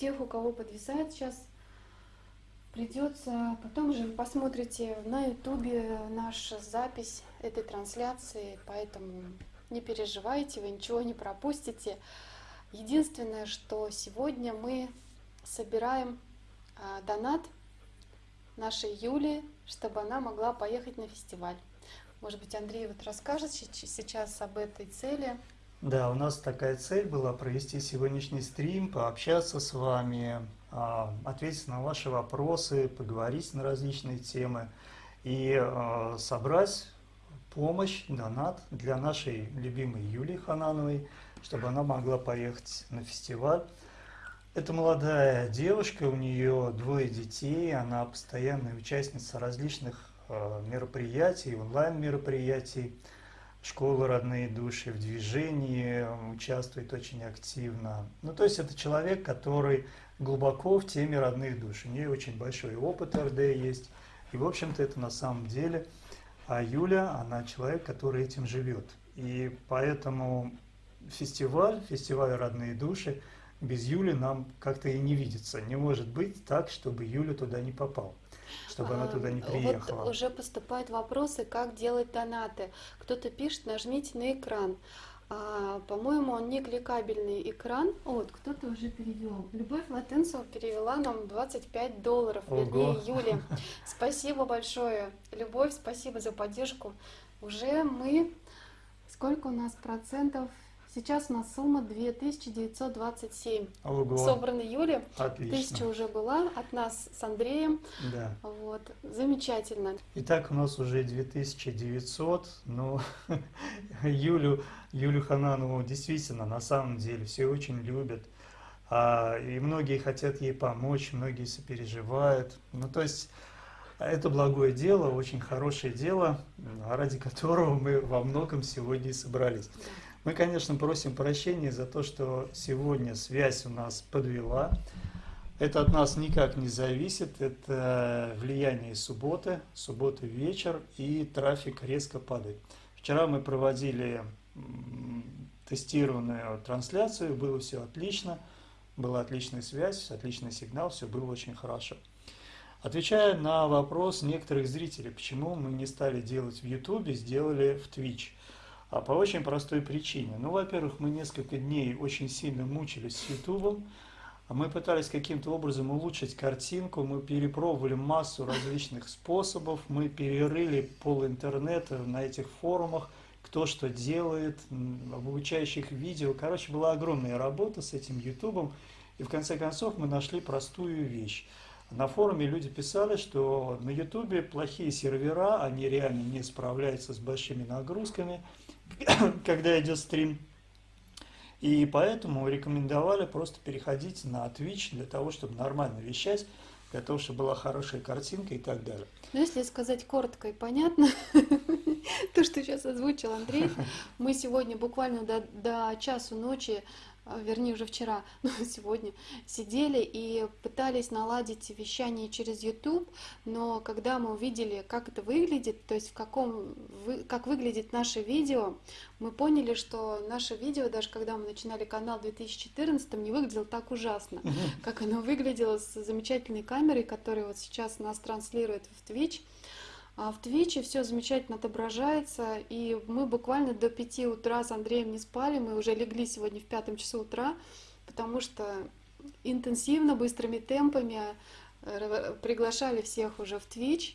тех, у кого подвисает сейчас, придется, потом же вы посмотрите на ютубе нашу запись этой трансляции, поэтому не переживайте, вы ничего не пропустите. Единственное, что сегодня мы собираем а, донат нашей Юли, чтобы она могла поехать на фестиваль. Может быть, Андрей вот расскажет сейчас об этой цели. Да, у нас такая цель была провести сегодняшний стрим, пообщаться с вами, а, ответить на ваши вопросы, поговорить на различные темы и а, собрать помощь, донат для нашей любимой Юлии Ханановой, чтобы она могла поехать на фестиваль. Это молодая девушка, у нее двое детей, она постоянная участница различных а, мероприятий, онлайн-мероприятий, школы «Родные души» в движении, участвует очень активно. Ну, то есть это человек, который глубоко в теме родных душ. У нее очень большой опыт РД есть. И, в общем-то, это на самом деле... А Юля, она человек, который этим живет. И поэтому фестиваль, фестиваль «Родные души» без Юли нам как-то и не видится. Не может быть так, чтобы Юля туда не попал чтобы она туда не приехала. Вот уже поступают вопросы, как делать донаты. Кто-то пишет, нажмите на экран. А, По-моему, он не кликабельный экран. Вот, кто-то уже перевел. Любовь Латынцева перевела нам 25 долларов, Ого. вернее, Юле. Спасибо большое. Любовь, спасибо за поддержку. Уже мы... Сколько у нас процентов? Сейчас у нас сумма 2927. Ого. Собрана Юля. Отлично. Тысяча уже была от нас с Андреем. Да. Вот. Замечательно. Итак, у нас уже 2900. Ну, Юлю, Юлю Хананову действительно, на самом деле, все очень любят. А, и многие хотят ей помочь, многие сопереживают. Ну, то есть... Это благое дело, очень хорошее дело, ради которого мы во многом сегодня и собрались. Мы, конечно, просим прощения за то, что сегодня связь у нас подвела. Это от нас никак не зависит, это влияние субботы, субботы вечер, и трафик резко падает. Вчера мы проводили тестированную трансляцию, было все отлично, была отличная связь, отличный сигнал, все было очень хорошо. Отвечая на вопрос некоторых зрителей, почему мы не стали делать в YouTube, сделали в Twitch – а по очень простой причине. Ну, во-первых, мы несколько дней очень сильно мучились с Ютубом. Мы пытались каким-то образом улучшить картинку, мы перепробовали массу различных способов, мы перерыли пол интернета на этих форумах, кто что делает, обучающих видео. Короче, была огромная работа с этим Ютубом, и в конце концов мы нашли простую вещь. На форуме люди писали, что на Ютубе плохие сервера, они реально не справляются с большими нагрузками – когда идет стрим. И поэтому рекомендовали просто переходить на Twitch для того, чтобы нормально вещать, для того, чтобы была хорошая картинка и так далее. Ну, если сказать коротко и понятно, то, что сейчас озвучил Андрей, мы сегодня буквально до, до часу ночи вернее уже вчера, но сегодня, сидели и пытались наладить вещание через YouTube, но когда мы увидели, как это выглядит, то есть в каком, как выглядит наше видео, мы поняли, что наше видео, даже когда мы начинали канал в 2014, не выглядело так ужасно, как оно выглядело с замечательной камерой, которая вот сейчас нас транслирует в Twitch. А в Твиче все замечательно отображается, и мы буквально до 5 утра с Андреем не спали, мы уже легли сегодня в пятом часу утра, потому что интенсивно, быстрыми темпами э, приглашали всех уже в Twitch.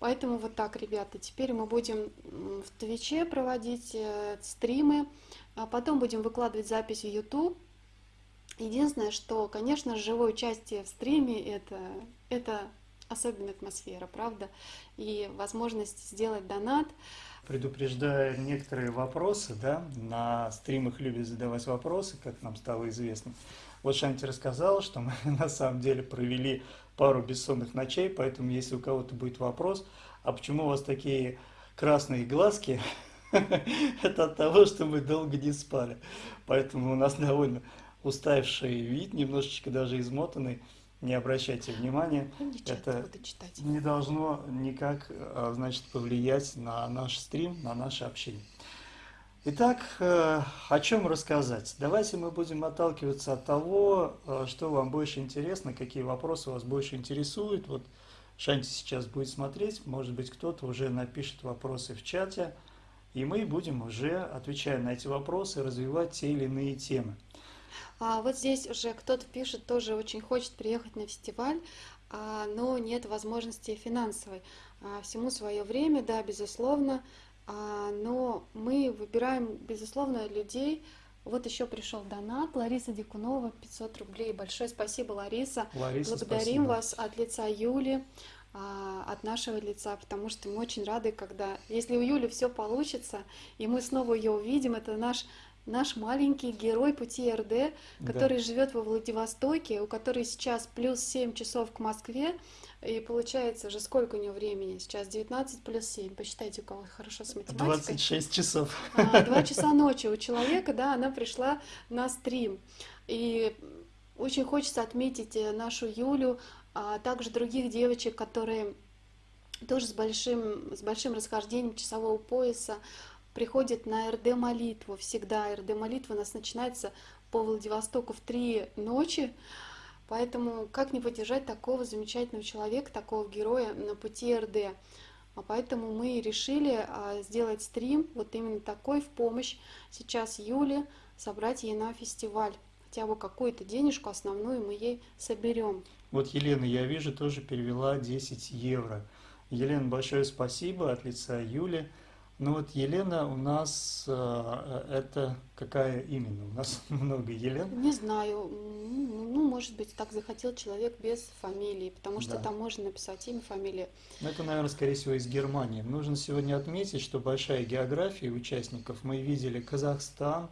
Поэтому вот так, ребята, теперь мы будем в Твиче проводить э, стримы, а потом будем выкладывать запись в YouTube. Единственное, что, конечно, живое участие в стриме это, это особенная атмосфера, правда? И возможность сделать донат. Предупреждая некоторые вопросы, да, на стримах любят задавать вопросы, как нам стало известно. Вот Шанти рассказала, что мы на самом деле провели пару бессонных ночей, поэтому если у кого-то будет вопрос, а почему у вас такие красные глазки, это от того, что мы долго не спали. Поэтому у нас довольно уставший вид, немножечко даже измотанный не обращайте внимания. Это не должно никак а, значит, повлиять на наш стрим, на наше общение. Итак, э, о чем рассказать? Давайте мы будем отталкиваться от того, э, что вам больше интересно, какие вопросы вас больше интересуют. Вот Шанти сейчас будет смотреть, может быть, кто-то уже напишет вопросы в чате, и мы будем уже, отвечая на эти вопросы, развивать те или иные темы. А вот здесь уже кто-то пишет, тоже очень хочет приехать на фестиваль, а, но нет возможности финансовой. А, всему свое время, да, безусловно. А, но мы выбираем, безусловно, людей. Вот еще пришел донат. Лариса Дикунова, 500 рублей. Большое спасибо, Лариса. Лариса, Благодарим спасибо. вас от лица Юли, а, от нашего лица, потому что мы очень рады, когда, если у Юли все получится, и мы снова ее увидим, это наш наш маленький герой пути РД, который да. живет во Владивостоке, у которой сейчас плюс 7 часов к Москве, и получается же, сколько у него времени? Сейчас 19 плюс 7. Посчитайте, у кого хорошо с математикой. 26 часов. А, два часа ночи у человека, да, она пришла на стрим. И очень хочется отметить э, нашу Юлю, а также других девочек, которые тоже с большим, с большим расхождением часового пояса приходят на РД молитву. Всегда РД молитва у нас начинается по Владивостоку в три ночи. Поэтому как не поддержать такого замечательного человека, такого героя на пути РД? А поэтому мы решили а, сделать стрим вот именно такой в помощь сейчас Юле, собрать ей на фестиваль. Хотя бы какую-то денежку основную мы ей соберем. Вот Елена, я вижу, тоже перевела 10 евро. Елена, большое спасибо от лица Юли. Ну вот Елена у нас, э, это какая именно? У нас много Елен. Не знаю, ну, может быть, так захотел человек без фамилии, потому что да. там можно написать имя, фамилия. Ну, это, наверное, скорее всего, из Германии. Нужно сегодня отметить, что большая география участников. Мы видели Казахстан,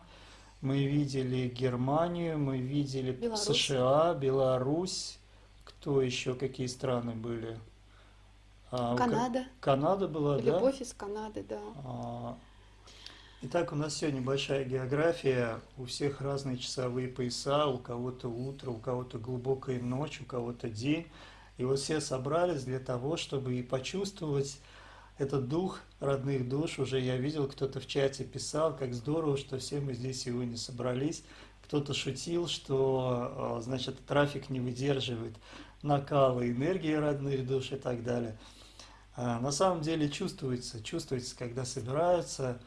мы видели Германию, мы видели Беларусь. США, Беларусь. Кто еще, какие страны были? А, Канада. Канада была, Любовь да? Любовь из Канады, да. А, итак, у нас сегодня большая география, у всех разные часовые пояса, у кого-то утро, у кого-то глубокая ночь, у кого-то день. И вот все собрались для того, чтобы и почувствовать этот дух родных душ. Уже я видел, кто-то в чате писал, как здорово, что все мы здесь сегодня собрались. Кто-то шутил, что, а, значит, трафик не выдерживает накала энергии родных душ и так далее. А, на самом деле чувствуется, чувствуется, когда собираются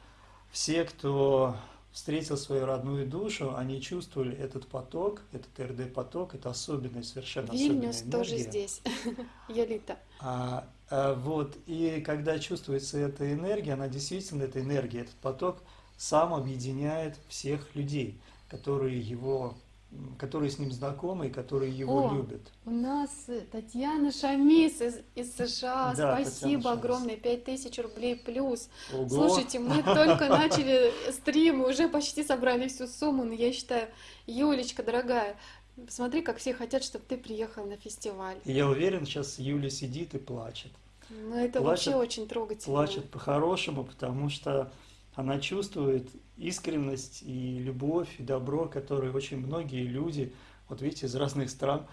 все, кто встретил свою родную душу, они чувствовали этот поток, этот РД-поток, это особенная, совершенно Вильнюс особенная тоже здесь, Йолита. А, а, вот, и когда чувствуется эта энергия, она действительно, эта энергия, этот поток сам объединяет всех людей, которые его которые с ним знакомы и которые его О, любят. У нас Татьяна Шамис из, из США. Да, Спасибо огромное, 5000 рублей плюс. Ого. Слушайте, мы только начали стрим, уже почти собрали всю сумму, но я считаю, Юлечка, дорогая, Посмотри, как все хотят, чтобы ты приехал на фестиваль. Я уверен, сейчас Юля сидит и плачет. Ну, это плачет, вообще очень трогательно. Плачет по-хорошему, потому что она чувствует искренность и любовь, и добро, которые очень многие люди, вот видите, из разных стран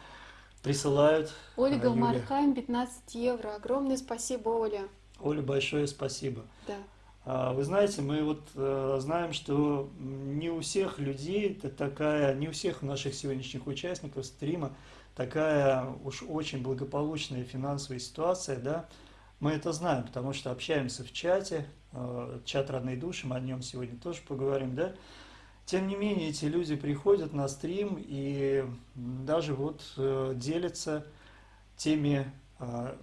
присылают. Ольга Юле. Мархайм, 15 евро. Огромное спасибо, Оля. Оля, большое спасибо. Да. А, вы знаете, мы вот э, знаем, что не у всех людей это такая, не у всех наших сегодняшних участников стрима такая уж очень благополучная финансовая ситуация, да. Мы это знаем, потому что общаемся в чате, Э, чат родной души, мы о нем сегодня тоже поговорим, да. Тем не менее, эти люди приходят на стрим и даже вот э, делятся теми, э,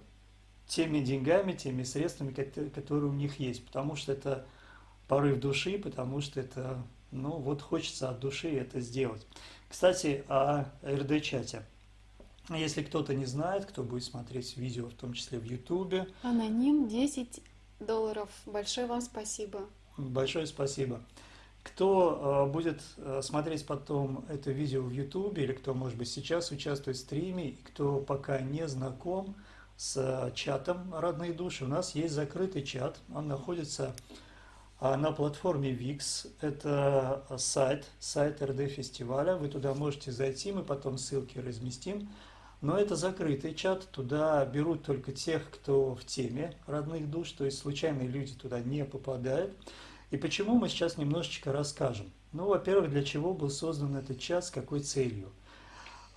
теми деньгами, теми средствами, которые у них есть, потому что это порыв души, потому что это, ну вот хочется от души это сделать. Кстати, о РД-чате. Если кто-то не знает, кто будет смотреть видео, в том числе в Ютубе. Аноним 10 долларов. Большое вам спасибо. Большое спасибо. Кто э, будет э, смотреть потом это видео в YouTube или кто, может быть, сейчас участвует в стриме, и кто пока не знаком с э, чатом «Родные души», у нас есть закрытый чат. Он находится на платформе VIX. Это сайт, сайт РД фестиваля. Вы туда можете зайти, мы потом ссылки разместим. Но это закрытый чат, туда берут только тех, кто в теме родных душ, то есть случайные люди туда не попадают. И почему мы сейчас немножечко расскажем. Ну, во-первых, для чего был создан этот час, с какой целью.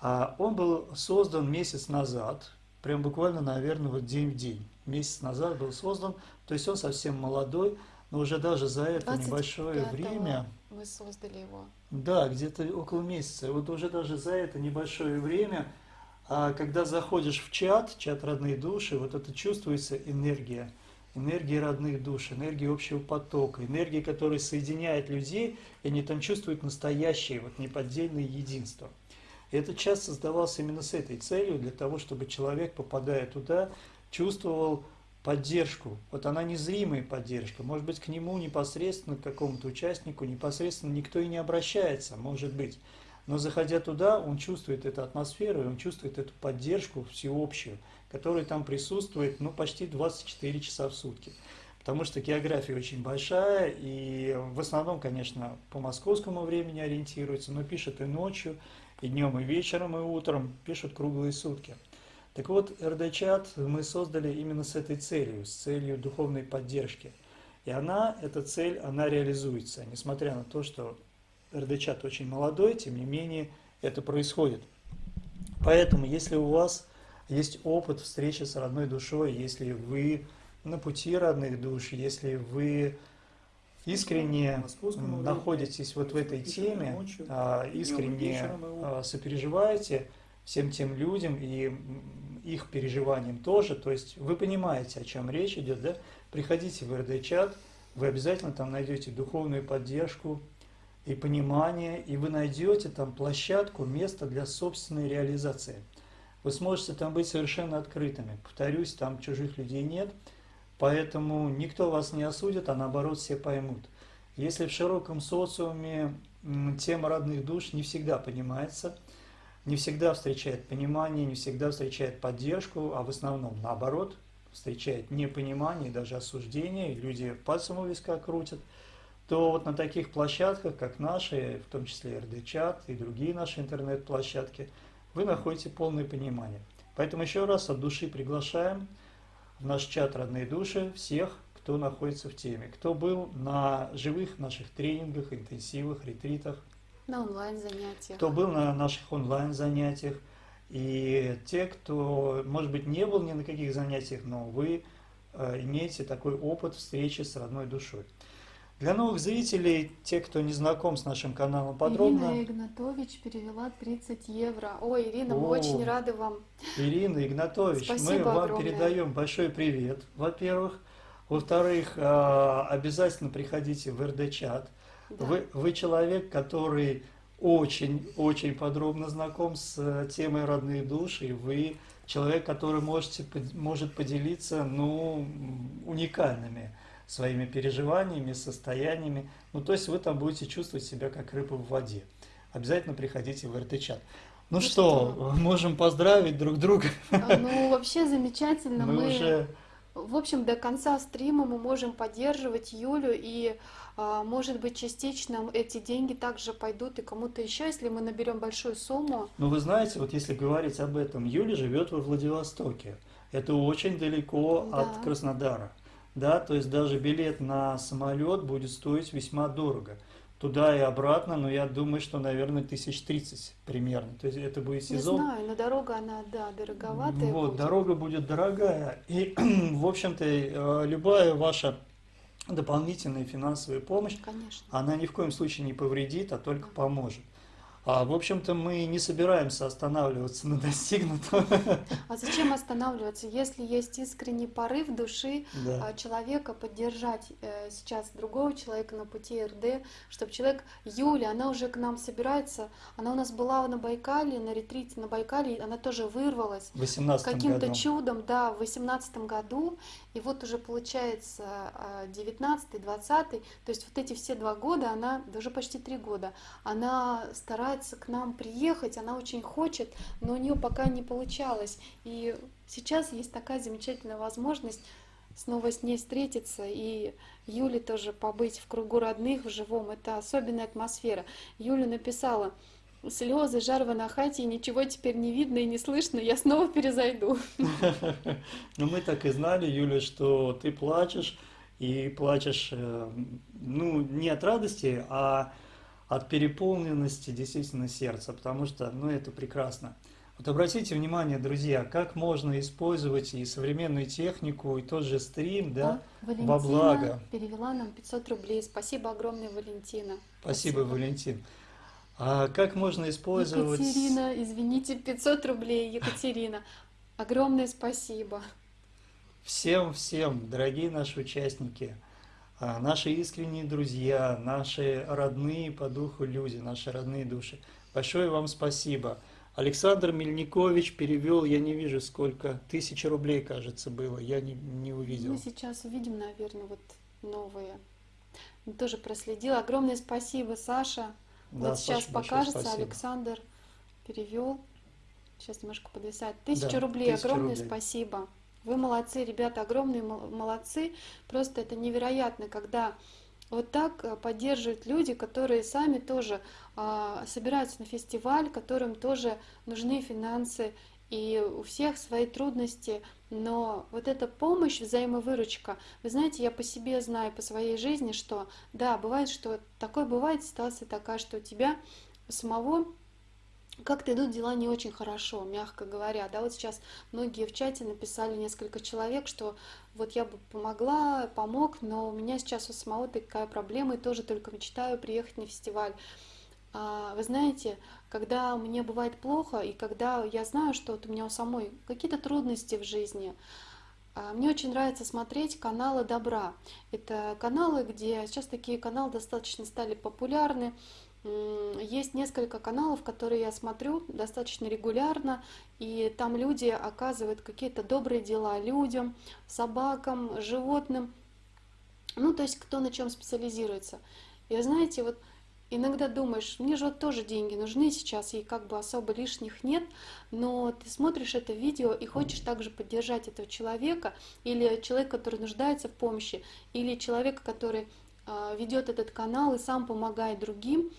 А он был создан месяц назад, прям буквально, наверное, вот день в день. Месяц назад был создан, то есть он совсем молодой, но уже даже за это небольшое время... Вы создали его. Да, где-то около месяца. Вот уже даже за это небольшое время, а когда заходишь в чат, чат родные души, вот это чувствуется энергия энергии родных душ, энергии общего потока, энергии, которая соединяет людей, и они там чувствуют настоящее, вот неподдельное единство. И этот час создавался именно с этой целью, для того, чтобы человек, попадая туда, чувствовал поддержку. Вот она незримая поддержка. Может быть, к нему непосредственно, к какому-то участнику, непосредственно никто и не обращается, может быть. Но заходя туда, он чувствует эту атмосферу, он чувствует эту поддержку всеобщую, которая там присутствует ну, почти 24 часа в сутки. Потому что география очень большая, и в основном, конечно, по московскому времени ориентируется, но пишет и ночью, и днем, и вечером, и утром, пишут круглые сутки. Так вот, РД-чат мы создали именно с этой целью, с целью духовной поддержки. И она, эта цель, она реализуется, несмотря на то, что РД-чат очень молодой, тем не менее это происходит. Поэтому, если у вас есть опыт встречи с родной душой, если вы на пути родных душ, если вы искренне находитесь вот в этой теме, а, искренне а, сопереживаете всем тем людям и их переживаниям тоже, то есть вы понимаете, о чем речь идет, да? Приходите в РД-чат, вы обязательно там найдете духовную поддержку и понимание, и вы найдете там площадку, место для собственной реализации. Вы сможете там быть совершенно открытыми. Повторюсь, там чужих людей нет – Поэтому никто вас не осудит, а наоборот все поймут. Если в широком социуме тема родных душ не всегда понимается, не всегда встречает понимание, не всегда встречает поддержку, а в основном наоборот, встречает непонимание, даже осуждение, люди пальцем у виска крутят, то вот на таких площадках, как наши, в том числе РД-чат и другие наши интернет-площадки, вы находите полное понимание. Поэтому еще раз от души приглашаем – в наш чат «Родные души» всех, кто находится в теме, кто был на живых наших тренингах, интенсивах, ретритах. На онлайн-занятиях. Кто был на наших онлайн-занятиях. И те, кто, может быть, не был ни на каких занятиях, но вы э, имеете такой опыт встречи с родной душой. Для новых зрителей, те, кто не знаком с нашим каналом подробно... Ирина Игнатович перевела 30 евро. Ой, Ирина, О, мы очень рады вам. Ирина Игнатович, Спасибо мы вам огромное. передаем большой привет, во-первых. Во-вторых, а, обязательно приходите в РД-чат. Да. Вы, вы человек, который очень-очень подробно знаком с э, темой родные души. Вы человек, который можете, может поделиться ну, уникальными своими переживаниями, состояниями. Ну, то есть вы там будете чувствовать себя как рыба в воде. Обязательно приходите в РТ-чат. Ну, ну что, что, можем поздравить друг друга. А, ну, вообще замечательно. Мы, мы уже... В общем, до конца стрима мы можем поддерживать Юлю, и, а, может быть, частично эти деньги также пойдут и кому-то еще, если мы наберем большую сумму. Ну, вы знаете, вот если говорить об этом, Юля живет во Владивостоке. Это очень далеко да. от Краснодара да, то есть даже билет на самолет будет стоить весьма дорого. Туда и обратно, но я думаю, что, наверное, тысяч тридцать примерно. То есть это будет сезон. Не знаю, но дорога, она, да, дороговатая. Вот, будет. дорога будет дорогая. И, в общем-то, э, любая ваша дополнительная финансовая помощь, Конечно. она ни в коем случае не повредит, а только поможет. А, в общем-то, мы не собираемся останавливаться на достигнутом. А зачем останавливаться, если есть искренний порыв души да. А, человека поддержать э, сейчас другого человека на пути РД, чтобы человек, Юля, она уже к нам собирается, она у нас была на Байкале, на ретрите на Байкале, она тоже вырвалась. Каким-то чудом, да, в 18 году, и вот уже получается 19 20 то есть вот эти все два года, она, даже почти три года, она старается к нам приехать, она очень хочет, но у нее пока не получалось. И сейчас есть такая замечательная возможность снова с ней встретиться и Юле тоже побыть в кругу родных в живом. Это особенная атмосфера. Юля написала, слезы, жар в анахате, ничего теперь не видно и не слышно, я снова перезайду. Ну мы так и знали, Юля, что ты плачешь, и плачешь, э, ну, не от радости, а от переполненности действительно сердца, потому что, ну, это прекрасно. Вот обратите внимание, друзья, как можно использовать и современную технику, и тот же стрим, да, Валентина во благо. перевела нам 500 рублей. Спасибо огромное, Валентина. Спасибо, Валентин. А как можно использовать... Екатерина, извините, 500 рублей, Екатерина. Огромное спасибо. Всем-всем, дорогие наши участники, а, наши искренние друзья, наши родные по духу люди, наши родные души, большое вам спасибо. Александр Мельникович перевел, я не вижу сколько, тысячи рублей, кажется, было, я не, не увидел. Мы сейчас увидим, наверное, вот новые. Тоже проследила. Огромное спасибо, Саша. Да, вот сейчас Саша, покажется, спасибо. Александр перевел. Сейчас немножко подвисает. Тысяча Да, рублей, тысяча огромное рублей. спасибо. Вы молодцы, ребята, огромные мол- молодцы. Просто это невероятно, когда вот так э, поддерживают люди, которые сами тоже а, собираются на фестиваль, которым тоже нужны финансы, и у всех свои трудности, но вот эта помощь, взаимовыручка, вы знаете, я по себе знаю, по своей жизни, что да, бывает, что такое бывает, ситуация такая, что у тебя самого как-то идут дела не очень хорошо, мягко говоря. Да, вот сейчас многие в чате написали несколько человек, что вот я бы помогла, помог, но у меня сейчас у самого такая проблема, и тоже только мечтаю приехать на фестиваль. А, Вы знаете, когда мне бывает плохо, и когда я знаю, что вот у меня у самой какие-то трудности в жизни, а, мне очень нравится смотреть каналы добра. Это каналы, где сейчас такие каналы достаточно стали популярны. Есть несколько каналов, которые я смотрю достаточно регулярно, и там люди оказывают какие-то добрые дела людям, собакам, животным. Ну, то есть кто на чем специализируется. И знаете, вот иногда думаешь, мне же вот тоже деньги нужны сейчас, и как бы особо лишних нет, но ты смотришь это видео и хочешь также поддержать этого человека, или человека, который нуждается в помощи, или человека, который а, ведет этот канал и сам помогает другим.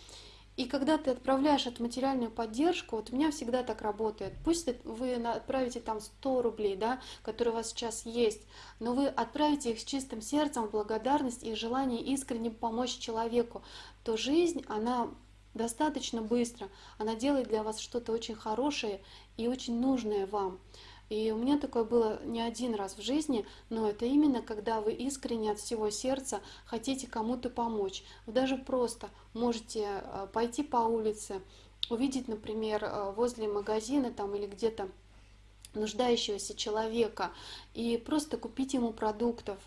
И когда ты отправляешь эту материальную поддержку, вот у меня всегда так работает. Пусть вы отправите там 100 рублей, да, которые у вас сейчас есть, но вы отправите их с чистым сердцем, в благодарность и желание искренне помочь человеку, то жизнь, она достаточно быстро, она делает для вас что-то очень хорошее и очень нужное вам. И у меня такое было не один раз в жизни, но это именно когда вы искренне от всего сердца хотите кому-то помочь. Вы даже просто можете э, пойти по улице, увидеть, например, э, возле магазина там или где-то нуждающегося человека и просто купить ему продуктов,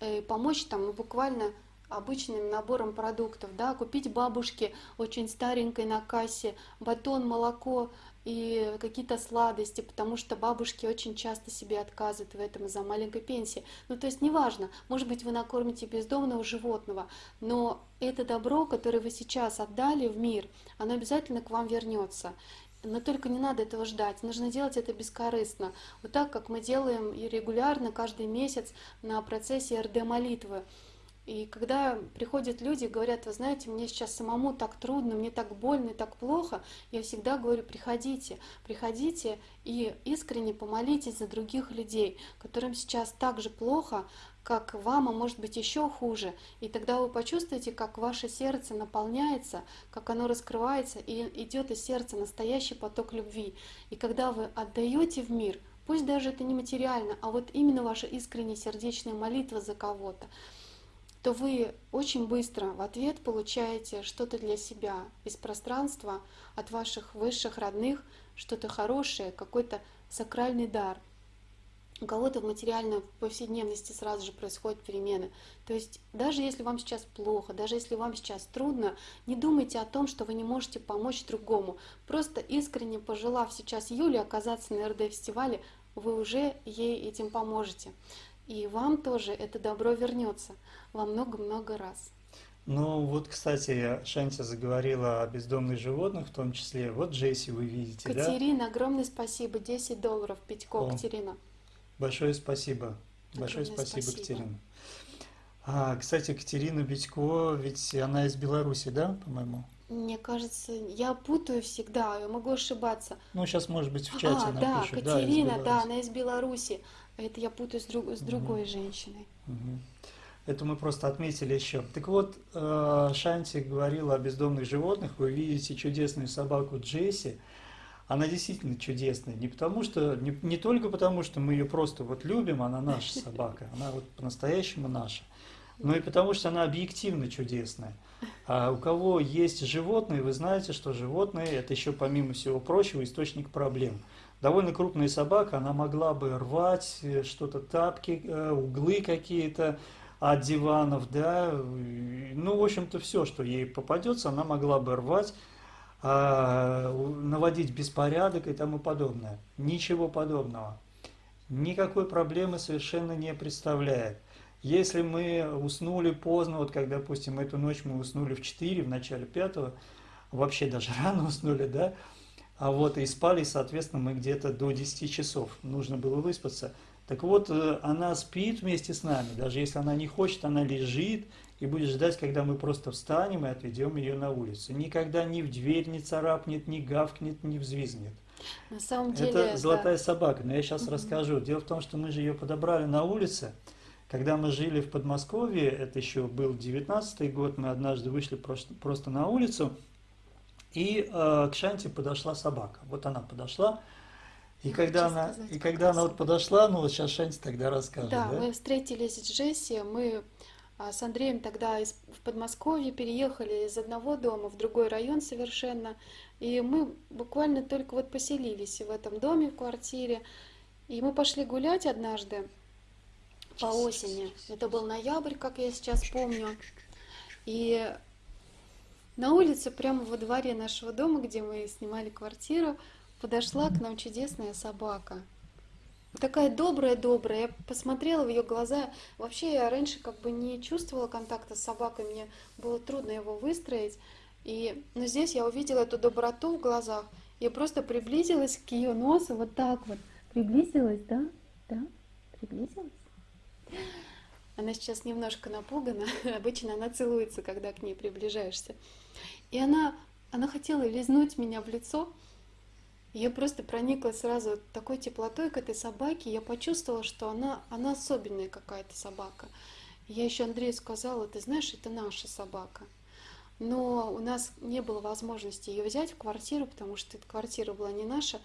э, помочь там буквально обычным набором продуктов, да, купить бабушке очень старенькой на кассе батон, молоко и какие-то сладости, потому что бабушки очень часто себе отказывают в этом из-за маленькой пенсии. Ну, то есть неважно, может быть, вы накормите бездомного животного, но это добро, которое вы сейчас отдали в мир, оно обязательно к вам вернется. Но только не надо этого ждать, нужно делать это бескорыстно. Вот так, как мы делаем и регулярно, каждый месяц на процессе РД-молитвы. И когда приходят люди и говорят, вы знаете, мне сейчас самому так трудно, мне так больно и так плохо, я всегда говорю, приходите, приходите и искренне помолитесь за других людей, которым сейчас так же плохо, как вам, а может быть еще хуже. И тогда вы почувствуете, как ваше сердце наполняется, как оно раскрывается, и идет из сердца настоящий поток любви. И когда вы отдаете в мир, пусть даже это не материально, а вот именно ваша искренняя сердечная молитва за кого-то, то вы очень быстро в ответ получаете что-то для себя из пространства от ваших высших родных, что-то хорошее, какой-то сакральный дар. У кого-то в материальной повседневности сразу же происходят перемены. То есть даже если вам сейчас плохо, даже если вам сейчас трудно, не думайте о том, что вы не можете помочь другому. Просто искренне пожелав сейчас Юле оказаться на РД-фестивале, вы уже ей этим поможете. И вам тоже это добро вернется во много-много раз. Ну вот, кстати, Шанти заговорила о бездомных животных в том числе. Вот Джесси вы видите, да? Катерина, огромное спасибо. 10 долларов, Петько, О. Катерина. Большое спасибо. Большое Огромное спасибо, спасибо. Катерина. А, кстати, Катерина Битько, ведь она из Беларуси, да, по-моему? Мне кажется, я путаю всегда, я могу ошибаться. Ну, сейчас, может быть, в чате а, да, напишут. из Катерина, да, Беларуси. она из Беларуси. Это я путаю с, друг- с другой женщиной. Мгм. Это мы просто отметили еще. Так вот, э, Шанти говорила о бездомных животных. Вы видите чудесную собаку Джесси. Она действительно чудесная. Не потому что, не, не только потому, что мы ее просто вот любим, она наша собака, она вот по-настоящему наша, но и потому, что она объективно чудесная. А у кого есть животные, вы знаете, что животные – это еще, помимо всего прочего, источник проблем. Довольно крупная собака, она могла бы рвать э, что-то, тапки, э, углы какие-то от диванов, да, ну, в общем-то, все, что ей попадется, она могла бы рвать, а, наводить беспорядок и тому подобное. Ничего подобного. Никакой проблемы совершенно не представляет. Если мы уснули поздно, вот как, допустим, эту ночь мы уснули в 4, в начале 5, вообще даже рано уснули, да, а вот и спали, соответственно, мы где-то до 10 часов, нужно было выспаться. Так вот, э, она спит вместе с нами, даже если она не хочет, она лежит и будет ждать, когда мы просто встанем и отведем ее на улицу. Никогда ни в дверь не царапнет, ни гавкнет, ни взвизнет. На самом деле, это золотая да. собака, но я сейчас угу. расскажу. Дело в том, что мы же ее подобрали на улице, когда мы жили в Подмосковье, это еще был 19 год, мы однажды вышли просто, на улицу, и э, к Шанти подошла собака. Вот она подошла, и когда она, сказать, и когда она вот подошла, ну вот сейчас Шанти тогда расскажет. Да, да, мы встретились с Джесси, мы а, с Андреем тогда из, в Подмосковье переехали из одного дома в другой район совершенно, и мы буквально только вот поселились в этом доме, в квартире, и мы пошли гулять однажды, по осени. Это был ноябрь, как я сейчас помню. И на улице, прямо во дворе нашего дома, где мы снимали квартиру, подошла к нам чудесная собака. Такая добрая-добрая. Я посмотрела в ее глаза. Вообще я раньше как бы не чувствовала контакта с собакой, мне было трудно его выстроить. И, но здесь я увидела эту доброту в глазах. Я просто приблизилась к ее носу, вот так вот. Приблизилась, да? Да? Приблизилась? Она сейчас немножко напугана. Обычно она целуется, когда к ней приближаешься. И она, она хотела лизнуть меня в лицо. Я просто проникла сразу такой теплотой к этой собаке. Я почувствовала, что она, она особенная какая-то собака. Я еще Андрею сказала, ты знаешь, это наша собака. Но у нас не было возможности ее взять в квартиру, потому что эта квартира была не наша,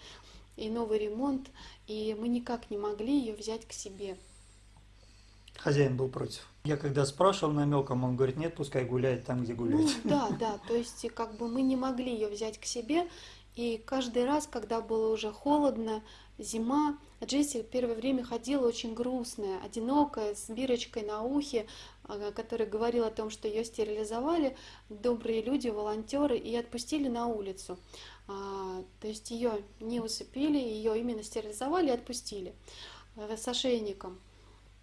и новый ремонт, и мы никак не могли ее взять к себе. Хозяин был против. Я когда спрашивал намеком, он говорит, нет, пускай гуляет там, где гуляет. Ну, да, да, то есть как бы мы не могли ее взять к себе, и каждый раз, когда было уже холодно, зима, Джесси первое время ходила очень грустная, одинокая, с бирочкой на ухе, а, которая говорила о том, что ее стерилизовали добрые люди, волонтеры, и отпустили на улицу. А, то есть ее не усыпили, ее именно стерилизовали и отпустили э, с ошейником.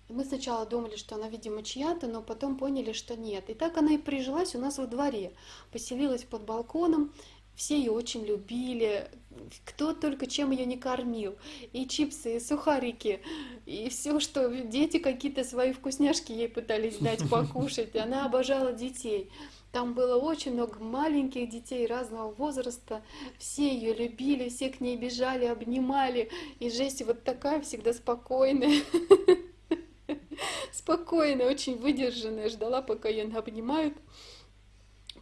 Мы сначала думали, что она, видимо, чья-то, но потом поняли, что нет. И так она и прижилась у нас во дворе. Поселилась под балконом, все ее очень любили, кто только чем ее не кормил. И чипсы, и сухарики, и все, что дети какие-то свои вкусняшки ей пытались дать покушать. Она обожала детей. Там было очень много маленьких детей разного возраста. Все ее любили, все к ней бежали, обнимали. И Жесть вот такая всегда спокойная. спокойная, очень выдержанная, ждала, пока ее обнимают,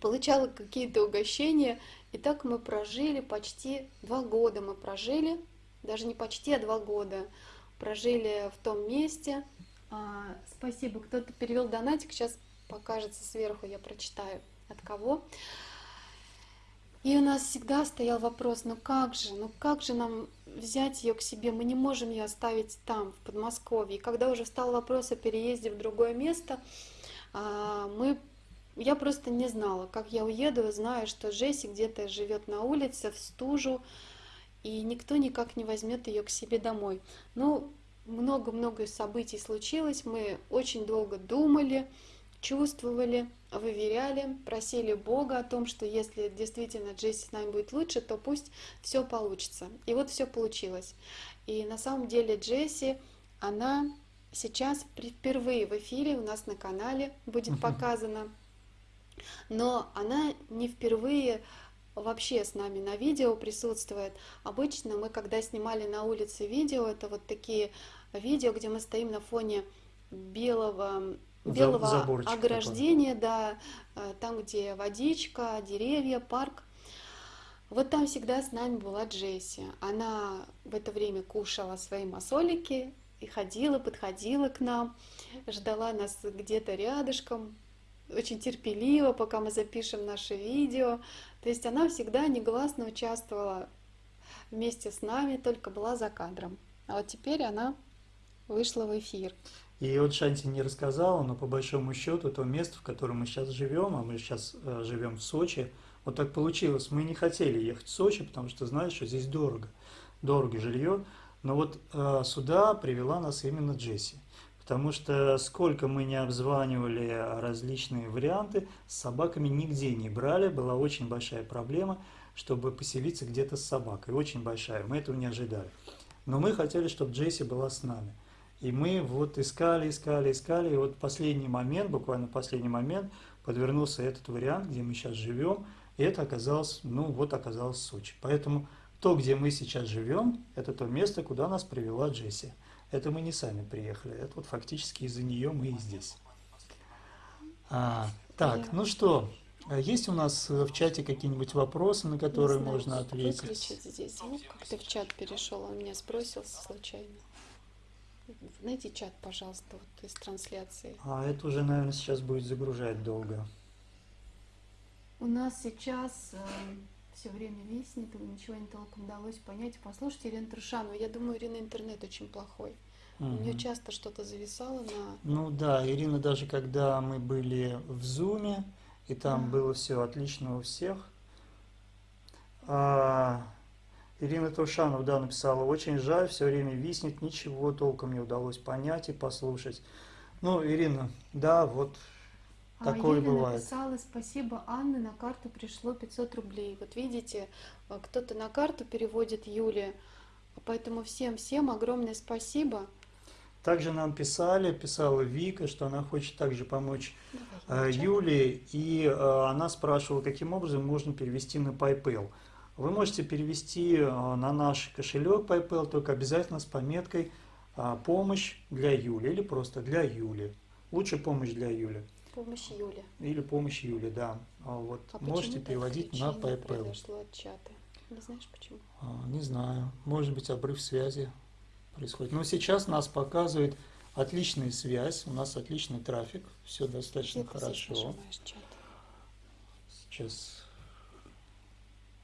получала какие-то угощения. И так мы прожили почти два года. Мы прожили, даже не почти, а два года. Прожили в том месте. А, спасибо, кто-то перевел донатик, сейчас покажется сверху, я прочитаю от кого. И у нас всегда стоял вопрос, ну как же, ну как же нам взять ее к себе, мы не можем ее оставить там, в Подмосковье. И когда уже встал вопрос о переезде в другое место, а, мы, я просто не знала, как я уеду, зная, что Джесси где-то живет на улице, в стужу, и никто никак не возьмет ее к себе домой. Ну, много-много событий случилось, мы очень долго думали, чувствовали, выверяли, просили Бога о том, что если действительно Джесси с нами будет лучше, то пусть все получится. И вот все получилось. И на самом деле Джесси, она сейчас впервые в эфире у нас на канале будет показана, но она не впервые вообще с нами на видео присутствует. Обычно мы, когда снимали на улице видео, это вот такие видео, где мы стоим на фоне белого белого ограждения, да, э, там, где водичка, деревья, парк. Вот там всегда с нами была Джесси. Она в это время кушала свои масолики и ходила, подходила к нам, ждала нас где-то рядышком, очень терпеливо, пока мы запишем наше видео. То есть она всегда негласно участвовала вместе с нами, только была за кадром. А вот теперь она вышла в эфир. И вот Шанти не рассказала, но по большому счету то место, в котором мы сейчас живем, а мы сейчас э, живем в Сочи, вот так получилось. Мы не хотели ехать в Сочи, потому что знаешь, что здесь дорого, дорого жилье. Но вот э, сюда привела нас именно Джесси. Потому что сколько мы не обзванивали различные варианты, с собаками нигде не брали, была очень большая проблема, чтобы поселиться где-то с собакой, очень большая, мы этого не ожидали. Но мы хотели, чтобы Джесси была с нами. И мы вот искали, искали, искали, и вот последний момент, буквально последний момент, подвернулся этот вариант, где мы сейчас живем, и это оказалось, ну вот оказалось Сочи. Поэтому то, где мы сейчас живем, это то место, куда нас привела Джесси. Это мы не сами приехали, это вот фактически из-за нее мы и здесь. А, так, ну что, а есть у нас в чате какие-нибудь вопросы, на которые знаю, можно ответить? Выключить здесь звук, как-то в чат перешел, он меня сбросился случайно. Найди чат, пожалуйста, вот из трансляции. А это уже, наверное, сейчас будет загружать долго. У нас сейчас э, все время виснет, ничего не толком удалось понять. Послушайте Ирину Трушанову. Я думаю, Ирина интернет очень плохой. Угу. У нее часто что-то зависало на... Ну да, Ирина даже когда мы были в Зуме, и там угу. было все отлично у всех. А, Ирина Трушанова, да, написала, очень жаль, все время виснет, ничего толком не удалось понять и послушать. Ну, Ирина, да, вот Такое Юля бывает. написала, спасибо, Анны, на карту пришло 500 рублей. Вот видите, э, кто-то на карту переводит Юле, поэтому всем-всем огромное спасибо. Также нам писали, писала Вика, что она хочет также помочь Давай, э, Юле, и э, она спрашивала, каким образом можно перевести на PayPal. Вы можете перевести на наш кошелек PayPal, только обязательно с пометкой «Помощь для Юли» или просто «Для Юли». Лучше «Помощь для Юли». Помощь Юли. Или помощь Юли, да. А вот а можете переводить на PayPal. произошло от чата? Не знаешь почему? А, не знаю. Может быть, обрыв связи происходит. Но сейчас нас показывает отличная связь, у нас отличный трафик, все достаточно Где хорошо. Сейчас.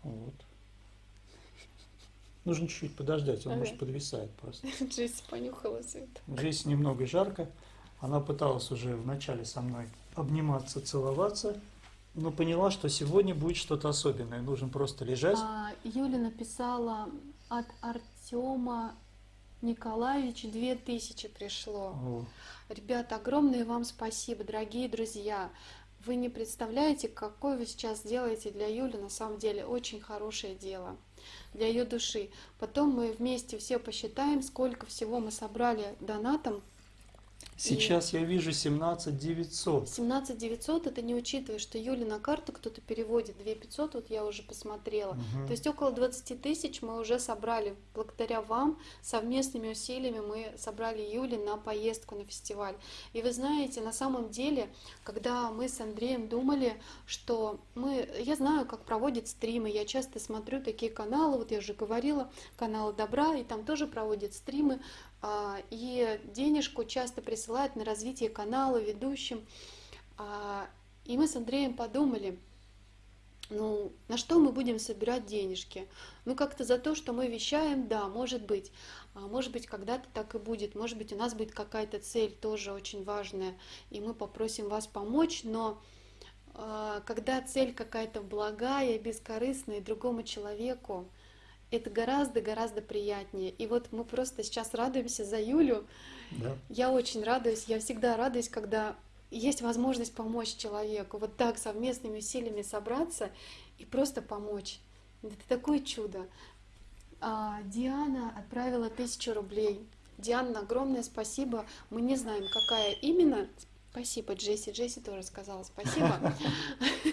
Вот. Нужно чуть-чуть подождать, он ага. может подвисает просто. Джесси понюхала все это. Джесси немного жарко. Она пыталась уже вначале со мной обниматься, целоваться, но поняла, что сегодня будет что-то особенное. Нужно просто лежать. А, Юля написала от Артема Николаевич 2000 пришло. О. Ребята, огромное вам спасибо, дорогие друзья. Вы не представляете, какое вы сейчас делаете для Юли, на самом деле очень хорошее дело для ее души. Потом мы вместе все посчитаем, сколько всего мы собрали донатом Сейчас и я вижу 17 900. 17 900 это не учитывая, что Юли на карту кто-то переводит 2 500, вот я уже посмотрела. Угу. То есть около 20 тысяч мы уже собрали. Благодаря вам, совместными усилиями мы собрали Юли на поездку на фестиваль. И вы знаете, на самом деле, когда мы с Андреем думали, что мы... Я знаю, как проводят стримы, я часто смотрю такие каналы, вот я уже говорила, каналы Добра, и там тоже проводят стримы. А, и денежку часто присылают на развитие канала ведущим. А, и мы с Андреем подумали, ну, на что мы будем собирать денежки? Ну, как-то за то, что мы вещаем, да, может быть. А может быть, когда-то так и будет. Может быть, у нас будет какая-то цель тоже очень важная, и мы попросим вас помочь, но когда цель какая-то благая, бескорыстная другому человеку, это гораздо-гораздо приятнее. И вот мы просто сейчас радуемся за Юлю. Да. Я очень радуюсь, я всегда радуюсь, когда есть возможность помочь человеку, вот так совместными усилиями собраться и просто помочь. Это такое чудо. А, Диана отправила тысячу рублей. Диана, огромное спасибо. Мы не знаем, какая именно. Спасибо, Джесси. Джесси тоже сказала спасибо.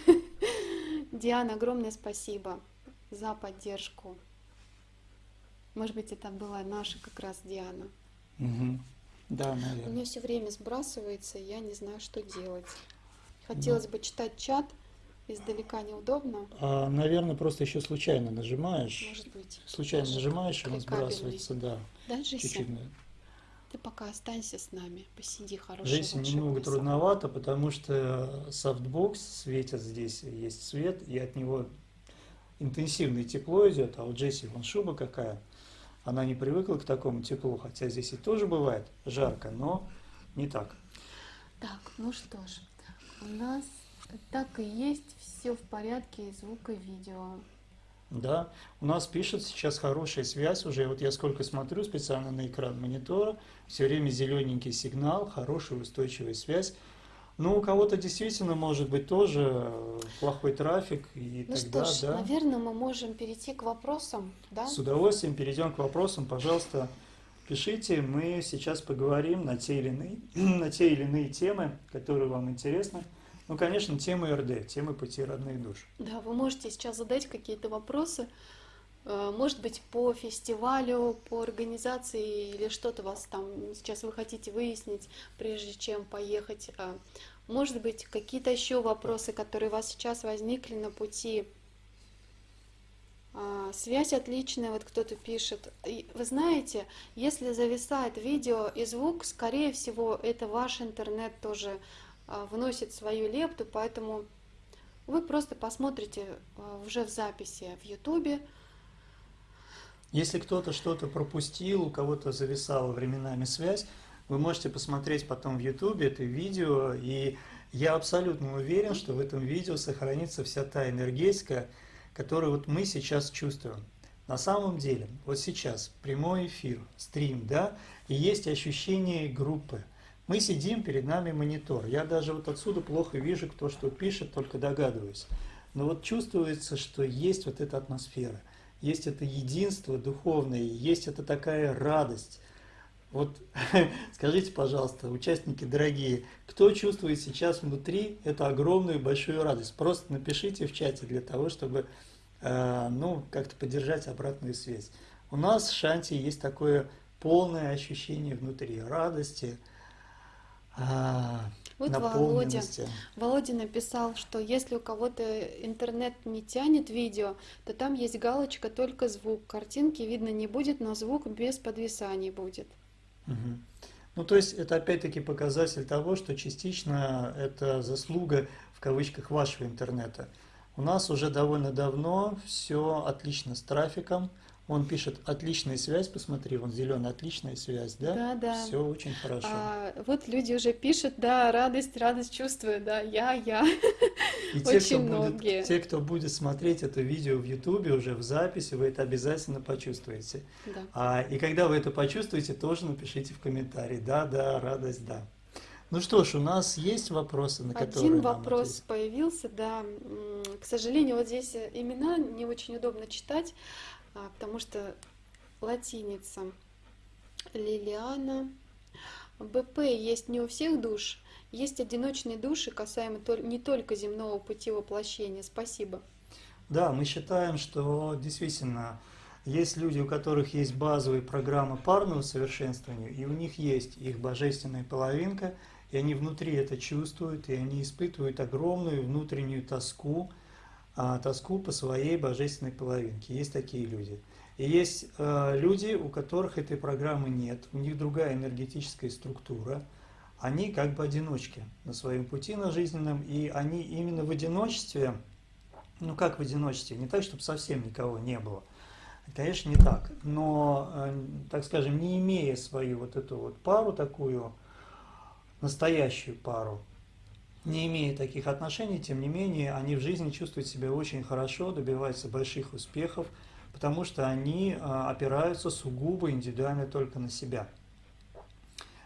Диана, огромное спасибо за поддержку. Может быть, это была наша как раз Диана. Угу. Да, У наверное. меня все время сбрасывается, и я не знаю, что делать. Хотелось бы читать чат, издалека неудобно, А, наверное, просто еще случайно нажимаешь. может быть. Случайно даже нажимаешь, и он сбрасывается, да. Да, Джесси? Чуть-чуть. Ты пока останься с нами, посиди хорошо. Джесси немного трудновато, потому что софтбокс светит здесь, есть свет, и от него интенсивное тепло идет, а у Джесси вон шуба какая. Она не привыкла к такому теплу, хотя здесь и тоже бывает жарко, но не так. Так, ну что ж, у нас так и есть, все в порядке, звук, и видео. Да, у нас пишет сейчас хорошая связь уже. Вот я сколько смотрю специально на экран монитора, все время зелененький сигнал, хорошая устойчивая связь. Ну, у кого-то действительно может быть тоже э, плохой трафик, и Ну тогда, что ж, да. наверное, мы можем перейти к вопросам, да? С удовольствием перейдем к вопросам. Пожалуйста, пишите. Мы сейчас поговорим на те или иные, на те или иные темы, которые вам интересны. Ну, конечно, темы РД, темы пути родных душ. Да, вы можете сейчас задать какие-то вопросы, может быть, по фестивалю, по организации или что-то вас там сейчас вы хотите выяснить, прежде чем поехать. А, Может быть, какие-то еще вопросы, которые у вас сейчас возникли на пути. А, Связь отличная, вот кто-то пишет. Вы знаете, если зависает видео и звук, скорее всего, это ваш интернет тоже а, вносит свою лепту, поэтому вы просто посмотрите уже в записи в Ютубе. Если кто-то что-то пропустил, у кого-то зависала временами связь, вы можете посмотреть потом в Ютубе это видео, и я абсолютно уверен, что в этом видео сохранится вся та энергетика, которую вот мы сейчас чувствуем. На самом деле, вот сейчас прямой эфир, стрим, да, и есть ощущение группы. Мы сидим, перед нами монитор. Я даже вот отсюда плохо вижу, кто что пишет, только догадываюсь. Но вот чувствуется, что есть вот эта атмосфера, есть это единство духовное, есть это такая радость. Вот скажите, пожалуйста, участники дорогие, кто чувствует сейчас внутри эту огромную большую радость? Просто напишите в чате для того, чтобы э, ну, как-то поддержать обратную связь. У нас в Шанти есть такое полное ощущение внутри радости, а, Вот Володя. Володя написал, что если у кого-то интернет не тянет видео, то там есть галочка только звук. Картинки видно не будет, но звук без подвисаний будет. Мгм. Ну, то есть это опять-таки показатель того, что частично это заслуга в кавычках вашего интернета. У нас уже довольно давно все отлично с трафиком. Он пишет отличная связь, посмотри, вон зеленая отличная связь, да? Да, да. Все очень хорошо. А, вот люди уже пишут, да, радость, радость чувствую, да, я, я. И те, кто очень будет, многие. те, кто будет смотреть это видео в Ютубе уже в записи, вы это обязательно почувствуете. Да. А, и когда вы это почувствуете, тоже напишите в комментарии. Да, да, радость, да. Ну что ж, у нас есть вопросы, на которые Один вопрос ответить? появился, да. К сожалению, вот здесь имена не очень удобно читать, потому что латиница. Лилиана. БП есть не у всех душ, есть одиночные души, касаемо не только земного пути воплощения. Спасибо. Да, мы считаем, что действительно есть люди, у которых есть базовые программы парного совершенствования, и у них есть их божественная половинка, и они внутри это чувствуют, и они испытывают огромную внутреннюю тоску, а, тоску по своей божественной половинке. Есть такие люди. И есть э, люди, у которых этой программы нет, у них другая энергетическая структура, они как бы одиночки на своем пути на жизненном, и они именно в одиночестве, ну как в одиночестве, не так, чтобы совсем никого не было, конечно не так, но, э, так скажем, не имея свою вот эту вот пару такую, настоящую пару, не имея таких отношений, тем не менее, они в жизни чувствуют себя очень хорошо, добиваются больших успехов, потому что они а, опираются сугубо индивидуально только на себя.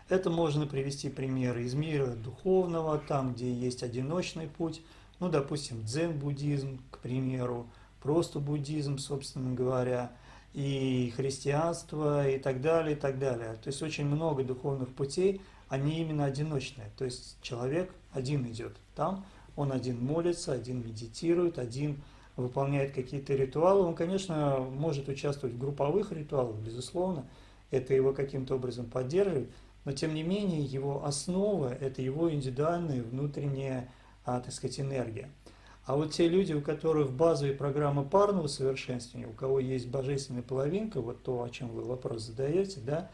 Это можно привести примеры из мира духовного, там, где есть одиночный путь, ну, допустим, дзен-буддизм, к примеру, просто буддизм, собственно говоря, и христианство, и так далее, и так далее. То есть очень много духовных путей, они именно одиночные. То есть человек один идет там, он один молится, один медитирует, один выполняет какие-то ритуалы. Он, конечно, может участвовать в групповых ритуалах, безусловно, это его каким-то образом поддерживает, но тем не менее его основа – это его индивидуальная внутренняя, а, так сказать, энергия. А вот те люди, у которых базовые программы парного совершенствования, у кого есть божественная половинка, вот то, о чем вы вопрос задаете, да,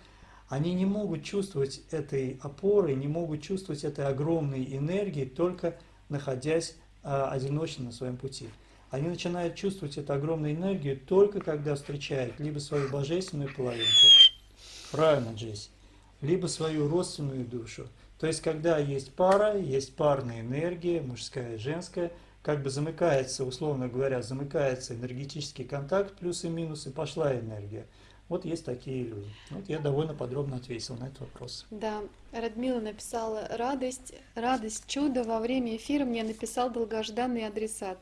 они не могут чувствовать этой опоры, не могут чувствовать этой огромной энергии, только находясь а, одиночно на своем пути. Они начинают чувствовать эту огромную энергию только когда встречают либо свою божественную половинку, правильно, Джесси, либо свою родственную душу. То есть, когда есть пара, есть парная энергия, мужская и женская – как бы замыкается, условно говоря, замыкается энергетический контакт, плюсы и минусы, пошла энергия. Вот есть такие люди. Вот я довольно подробно ответил на этот вопрос. Да, Радмила написала радость, радость, чудо. Во время эфира мне написал долгожданный адресат.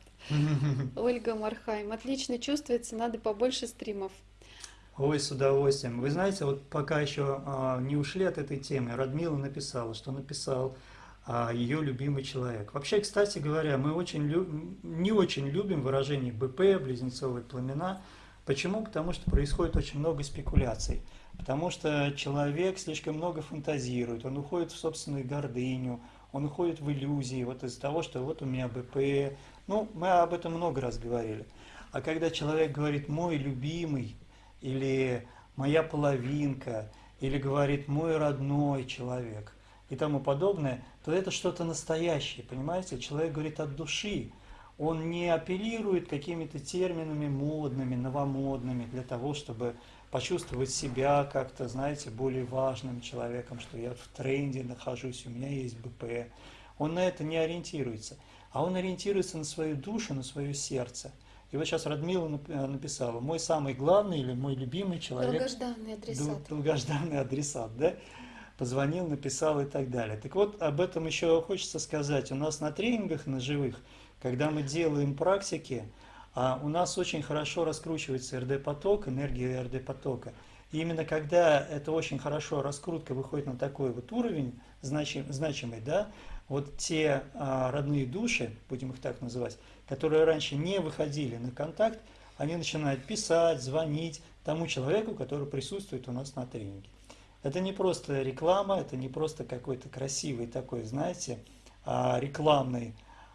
Ольга Мархайм. Отлично чувствуется, надо побольше стримов. Ой, с удовольствием. Вы знаете, вот пока еще а, не ушли от этой темы, Радмила написала, что написал а, ее любимый человек. Вообще, кстати говоря, мы очень не очень любим выражение БП, близнецовые пламена. Почему? Потому что происходит очень много спекуляций. Потому что человек слишком много фантазирует, он уходит в собственную гордыню, он уходит в иллюзии, вот из-за того, что вот у меня БП. Ну, мы об этом много раз говорили. А когда человек говорит «мой любимый» или «моя половинка», или говорит «мой родной человек», и тому подобное, то это что-то настоящее, понимаете? Человек говорит от души, он не апеллирует какими-то терминами модными, новомодными для того, чтобы почувствовать себя как-то, знаете, более важным человеком, что я в тренде нахожусь, у меня есть БП. Он на это не ориентируется, а он ориентируется на свою душу, на свое сердце. И вот сейчас Радмила написала, мой самый главный или мой любимый человек. Долгожданный адресат. Долгожданный адресат, да? позвонил, написал и так далее. Так вот, об этом еще хочется сказать. У нас на тренингах на живых, когда мы делаем практики, а у нас очень хорошо раскручивается РД-поток, энергия РД-потока. И именно когда это очень хорошо, раскрутка выходит на такой вот уровень значим, значимый, да, вот те а, родные души, будем их так называть, которые раньше не выходили на контакт, они начинают писать, звонить тому человеку, который присутствует у нас на тренинге. Это не просто реклама, это не просто какой-то красивый такой, знаете, а, рекламный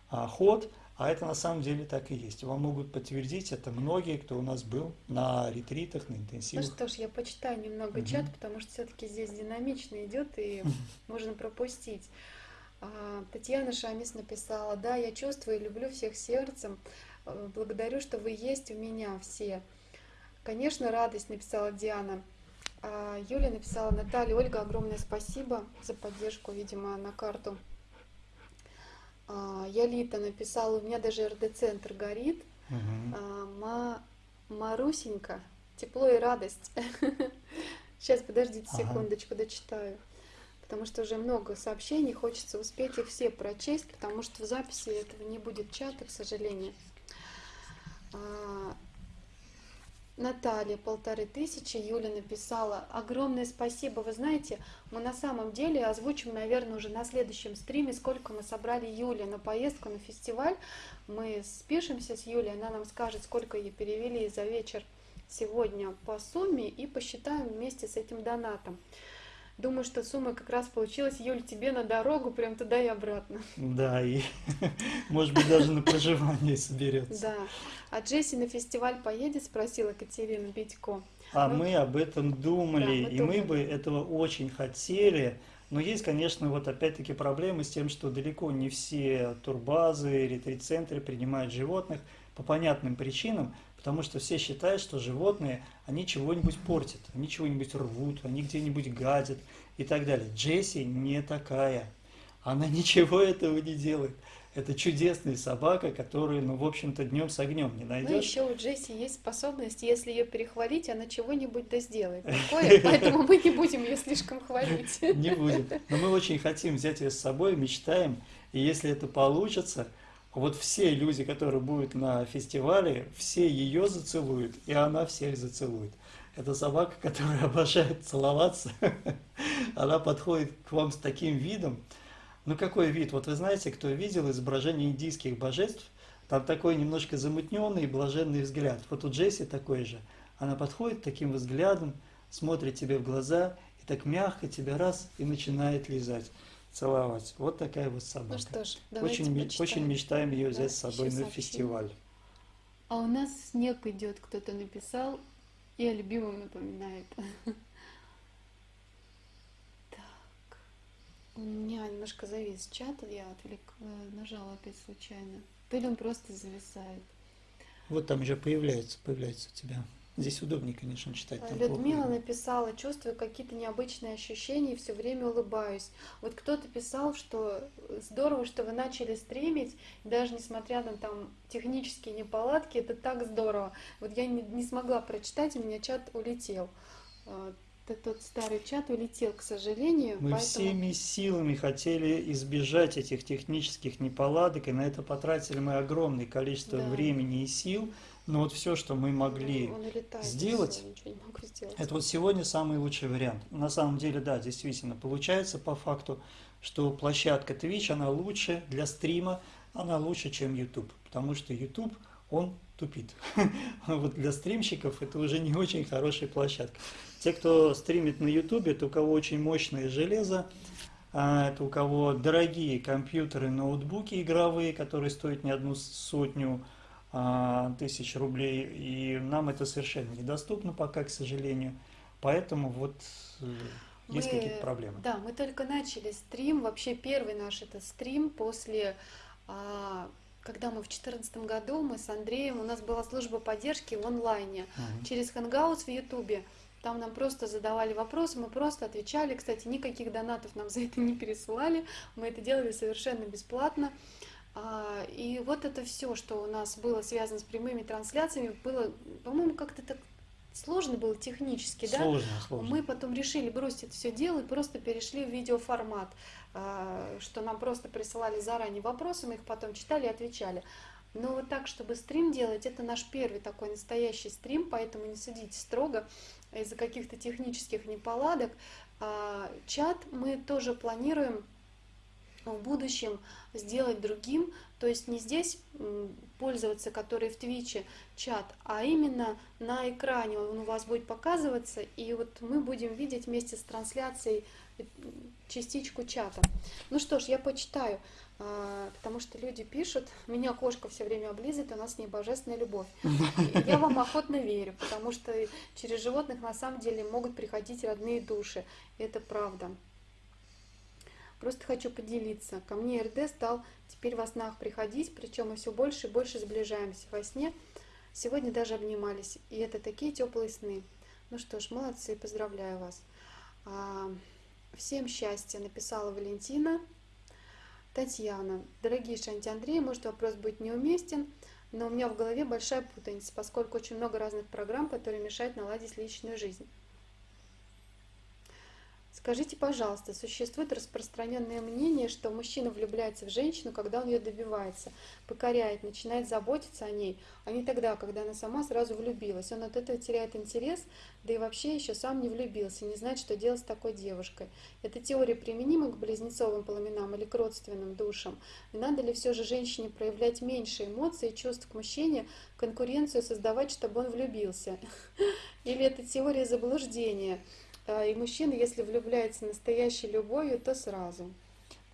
ход, а это на самом деле так и есть. Вам могут подтвердить это многие, кто у нас был на ретритах, на интенсивах. Ну что ж, я почитаю немного угу. чат, потому что все-таки здесь динамично идет и можно пропустить. А, Татьяна Шамис написала, да, я чувствую и люблю всех сердцем, э, благодарю, что вы есть у меня все. Конечно, радость, написала Диана. А, Юля написала, Наталья, Ольга, огромное спасибо за поддержку, видимо, на карту. А, Ялита написала, у меня даже РД-центр горит. Угу. Марусенька, тепло и радость. Сейчас, подождите секундочку, дочитаю. Потому что уже много сообщений, хочется успеть их все прочесть, потому что в записи этого не будет чата, к сожалению. Наталья, полторы тысячи, Юля написала. Огромное спасибо. Вы знаете, мы на самом деле озвучим, наверное, уже на следующем стриме, сколько мы собрали Юле на поездку, на фестиваль. Мы спишемся с Юлей, она нам скажет, сколько ей перевели за вечер сегодня по сумме и посчитаем вместе с этим донатом. Думаю, что сумма как раз получилась, Юль, тебе на дорогу, прям туда и обратно. Да, и может быть даже на проживание соберется. Да. А Джесси на фестиваль поедет, спросила Катерина Битько. А ну, мы об этом думали, и мы бы этого очень хотели. Но есть, конечно, вот опять-таки проблемы с тем, что далеко не все турбазы, ретрит-центры принимают животных по понятным причинам, потому что все считают, что животные, они чего-нибудь портят, они чего-нибудь рвут, они где-нибудь гадят и так далее. Джесси не такая, она ничего этого не делает. Это чудесная собака, которую, ну, в общем-то, днем с огнем не найдешь. Ну, еще у Джесси есть способность, если ее перехвалить, она чего-нибудь да сделает такое, поэтому мы не будем ее слишком хвалить. Не будем. Но мы очень хотим взять ее с собой, мечтаем, и если это получится, вот все люди, которые будут на фестивале, все ее зацелуют, и она всех зацелует. Это собака, которая обожает целоваться. Она подходит к вам с таким видом. Ну какой вид? Вот вы знаете, кто видел изображение индийских божеств, там такой немножко замутненный блаженный взгляд. Вот у Джесси такой же. Она подходит таким взглядом, смотрит тебе в глаза, и так мягко тебя раз и начинает лизать, целовать. Вот такая вот собака. Ну что ж, давайте очень, почитаем. очень мечтаем ее взять Да, с собой на фестиваль. А у нас снег идет, кто-то написал, и о любимом напоминает. Так, у меня немножко завис чат, я отвлек, э, нажала опять случайно. То ли он просто зависает. Вот там уже появляется, появляется у тебя. Здесь удобнее, конечно, читать. там плохо Людмила видно. написала, чувствую какие-то необычные ощущения и все время улыбаюсь. Вот кто-то писал, что здорово, что вы начали стримить, даже несмотря на там технические неполадки, это так здорово. Вот я не, не смогла прочитать, у меня чат улетел. А, Тот старый чат улетел, к сожалению. Мы поэтому- всеми силами хотели избежать этих технических неполадок, и на это потратили мы огромное количество Да. времени и сил. Но вот все, что мы могли Он улетает, сделать, сделать. Это вот сегодня самый лучший вариант. На самом деле, да, действительно, получается по факту, что площадка Twitch, она лучше для стрима, она лучше, чем YouTube, потому что YouTube, он тупит. Вот для стримщиков это уже не очень хорошая площадка. Те, кто стримит на YouTube, это у кого очень мощное железо, а, это у кого дорогие компьютеры, ноутбуки игровые, которые стоят не одну сотню тысяч рублей, и нам это совершенно недоступно пока, к сожалению. Поэтому вот э, есть какие-то проблемы. Да, мы только начали стрим. Вообще первый наш это стрим после, а, когда мы в 2014 году, мы с Андреем, у нас была служба поддержки в онлайне Мгм. через Hangouts в Ютубе. Там нам просто задавали вопросы, мы просто отвечали. Кстати, никаких донатов нам за это не пересылали. Мы это делали совершенно бесплатно. А, И вот это все, что у нас было связано с прямыми трансляциями, было, по-моему, как-то так сложно было технически, да? Сложно, сложно. Мы потом решили бросить это все дело и просто перешли в видеоформат, а, что нам просто присылали заранее вопросы, мы их потом читали и отвечали. Но вот так, чтобы стрим делать, это наш первый такой настоящий стрим, поэтому не судите строго из-за каких-то технических неполадок. А, Чат мы тоже планируем в будущем сделать другим, то есть не здесь пользоваться, который в Твиче чат, а именно на экране он у вас будет показываться, и вот мы будем видеть вместе с трансляцией э, частичку чата. Ну что ж, я почитаю, а, потому что люди пишут, меня кошка все время облизывает, у нас с ней божественная любовь. Я вам охотно верю, потому что через животных на самом деле могут приходить родные души, это правда. Просто хочу поделиться. Ко мне РД стал теперь во снах приходить, причем мы все больше и больше сближаемся во сне. Сегодня даже обнимались, и это такие теплые сны. Ну что ж, молодцы, поздравляю вас. А, Всем счастья, написала Валентина. Татьяна. Дорогие Шанти Андрей, может вопрос будет неуместен, но у меня в голове большая путаница, поскольку очень много разных программ, которые мешают наладить личную жизнь. Скажите, пожалуйста, существует распространенное мнение, что мужчина влюбляется в женщину, когда он ее добивается, покоряет, начинает заботиться о ней, а не тогда, когда она сама сразу влюбилась. Он от этого теряет интерес, да и вообще еще сам не влюбился, не знает, что делать с такой девушкой. Эта теория применима к близнецовым пламенам или к родственным душам? Надо ли все же женщине проявлять меньше эмоций и чувств к мужчине, конкуренцию создавать, чтобы он влюбился? Или это теория заблуждения? А, И мужчина, если влюбляется настоящей любовью, то сразу.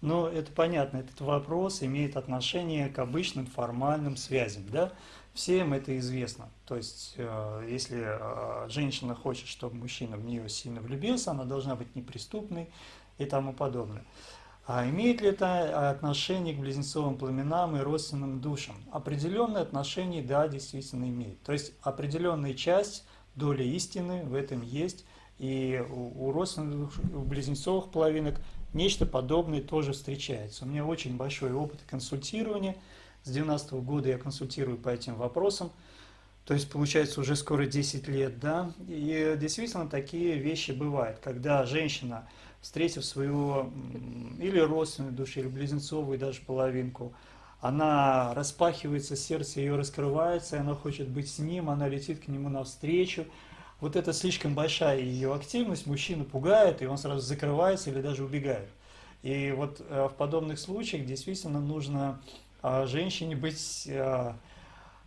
Ну, это понятно, этот вопрос имеет отношение к обычным формальным связям, да? Всем это известно. То есть, э, если э, женщина хочет, чтобы мужчина в нее сильно влюбился, она должна быть неприступной и тому подобное. А имеет ли это отношение к близнецовым пламенам и родственным душам? Определенное отношение, да, действительно имеет. То есть определенная часть, доля истины в этом есть, и у родственных у близнецовых половинок нечто подобное тоже встречается. У меня очень большой опыт консультирования. С 90 года я консультирую по этим вопросам. То есть, получается, уже скоро 10 лет, да. И действительно такие вещи бывают, когда женщина, встретив свою м, или родственную душу, или близнецовую даже половинку, она распахивается, сердце ее раскрывается, она хочет быть с ним, она летит к нему навстречу. Вот это слишком большая ее активность, мужчину пугает, и он сразу закрывается или даже убегает. И вот э, в подобных случаях действительно нужно а, женщине быть а,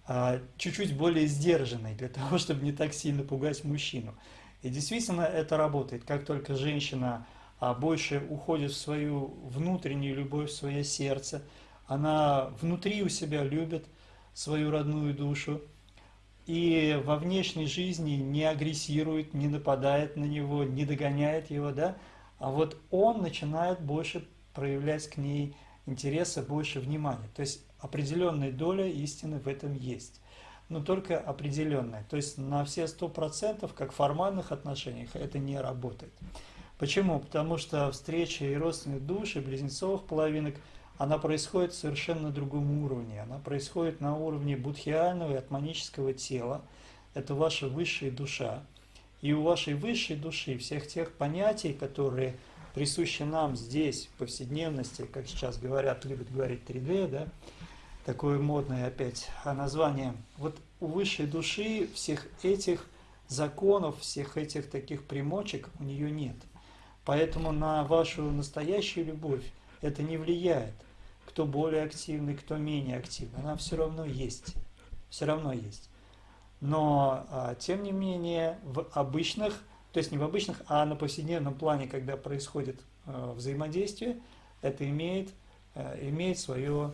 а, чуть-чуть более сдержанной для того, чтобы не так сильно пугать мужчину. И действительно это работает. Как только женщина а, больше уходит в свою внутреннюю любовь, в свое сердце, она внутри у себя любит свою родную душу, и во внешней жизни не агрессирует, не нападает на него, не догоняет его, да, а вот он начинает больше проявлять к ней интереса, больше внимания. То есть определенная доля истины в этом есть, но только определенная. То есть на все сто процентов, как в формальных отношениях, это не работает. Почему? Потому что встреча и родственных душ, и близнецовых половинок – она происходит совершенно на другом уровне. Она происходит на уровне будхиального и атманического тела. Это ваша высшая душа. И у вашей высшей души всех тех понятий, которые присущи нам здесь, в повседневности, как сейчас говорят, любят говорить 3D, да, такое модное опять название. Вот у высшей души всех этих законов, всех этих таких примочек у нее нет. Поэтому на вашу настоящую любовь это не влияет кто более активный, кто менее активный, она все равно есть. Все равно есть. Но, а, тем не менее, в обычных, то есть не в обычных, а на повседневном плане, когда происходит а, взаимодействие, это имеет, а, имеет свое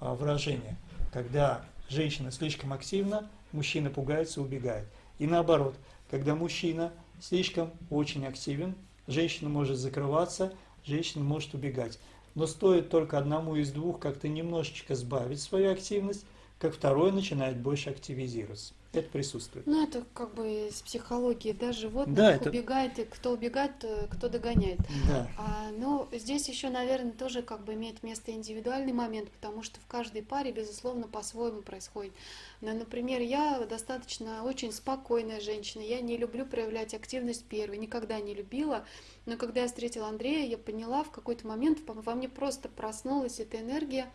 а, выражение. Когда женщина слишком активна, мужчина пугается, убегает. И наоборот, когда мужчина слишком очень активен, женщина может закрываться, женщина может убегать. Но стоит только одному из двух как-то немножечко сбавить свою активность, как второй начинает больше активизироваться. Это присутствует. Ну, это как бы из психологии, да, животных да, это... убегает, и кто убегает, кто догоняет. Да. А, но здесь еще, наверное, тоже как бы имеет место индивидуальный момент, потому что в каждой паре, безусловно, по-своему происходит. Но, например, я достаточно очень спокойная женщина, я не люблю проявлять активность первой, никогда не любила. Но когда я встретила Андрея, я поняла в какой-то момент, во мне просто проснулась эта энергия,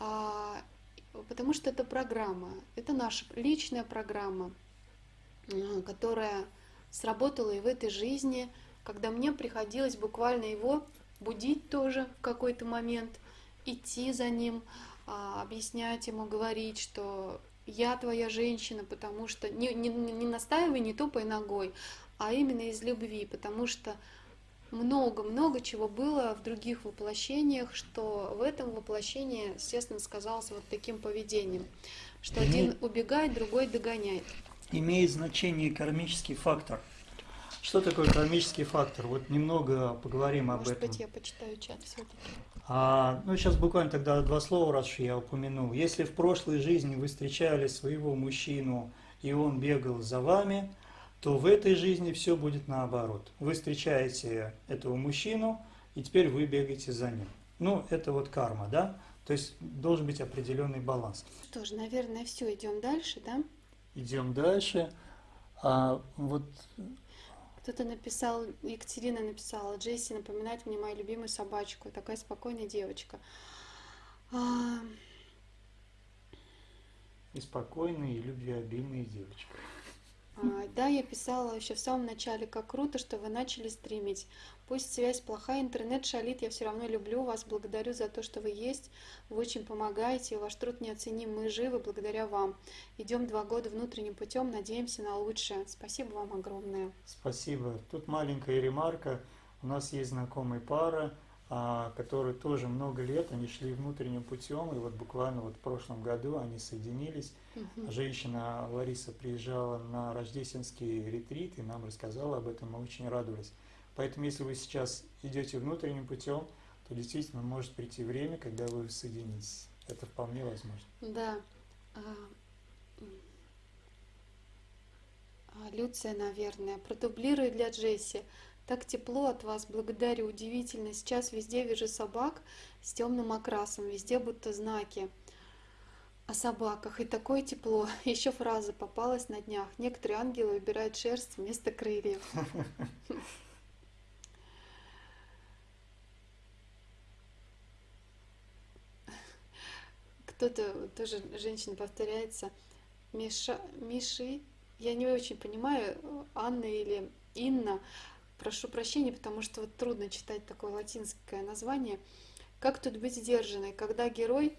а, потому что это программа, это наша личная программа, а, которая сработала и в этой жизни, когда мне приходилось буквально его будить тоже в какой-то момент, идти за ним, а, объяснять ему, говорить, что я твоя женщина, потому что не, не, не настаивай, не топай ногой, а именно из любви, потому что много-много чего было в других воплощениях, что в этом воплощении, естественно, сказалось вот таким поведением, что один убегает, другой догоняет. Имеет значение кармический фактор. Что такое кармический фактор? Вот немного поговорим Может об этом. Может быть, я почитаю чат все-таки. А, ну, сейчас буквально тогда два слова, раз я упомянул. Если в прошлой жизни вы встречали своего мужчину, и он бегал за вами, то в этой жизни все будет наоборот. Вы встречаете этого мужчину, и теперь вы бегаете за ним. Ну, это вот карма, да? То есть должен быть определенный баланс. Что ж, наверное, все, идем дальше, да? Идем дальше. А вот кто-то написал, Екатерина написала, Джесси напоминает мне мою любимую собачку, такая спокойная девочка. А... И спокойная, и любвеобильная девочка. А, да, я писала еще в самом начале, как круто, что вы начали стримить. Пусть связь плохая, интернет шалит, я все равно люблю вас, благодарю за то, что вы есть. Вы очень помогаете, ваш труд неоценим, мы живы благодаря вам. Идем два года внутренним путем, надеемся на лучшее. Спасибо вам огромное. Спасибо. Тут маленькая ремарка. У нас есть знакомая пара, которые тоже много лет, они шли внутренним путем, и вот буквально вот в прошлом году они соединились. Угу. Женщина Лариса приезжала на рождественский ретрит и нам рассказала об этом, мы очень радовались. Поэтому если вы сейчас идете внутренним путем, то действительно может прийти время, когда вы соединитесь. Это вполне возможно. Да. А, а, Люция, наверное, продублирую для Джесси. Так тепло от вас, благодарю, удивительно. Сейчас везде вижу собак с темным окрасом, везде будто знаки о собаках. И такое тепло. Еще фраза попалась на днях. Некоторые ангелы выбирают шерсть вместо крыльев. Кто-то тоже женщина повторяется. Миша, Миши, я не очень понимаю, Анна или Инна, Прошу прощения, потому что вот трудно читать такое латинское название. Как тут быть сдержанной, когда герой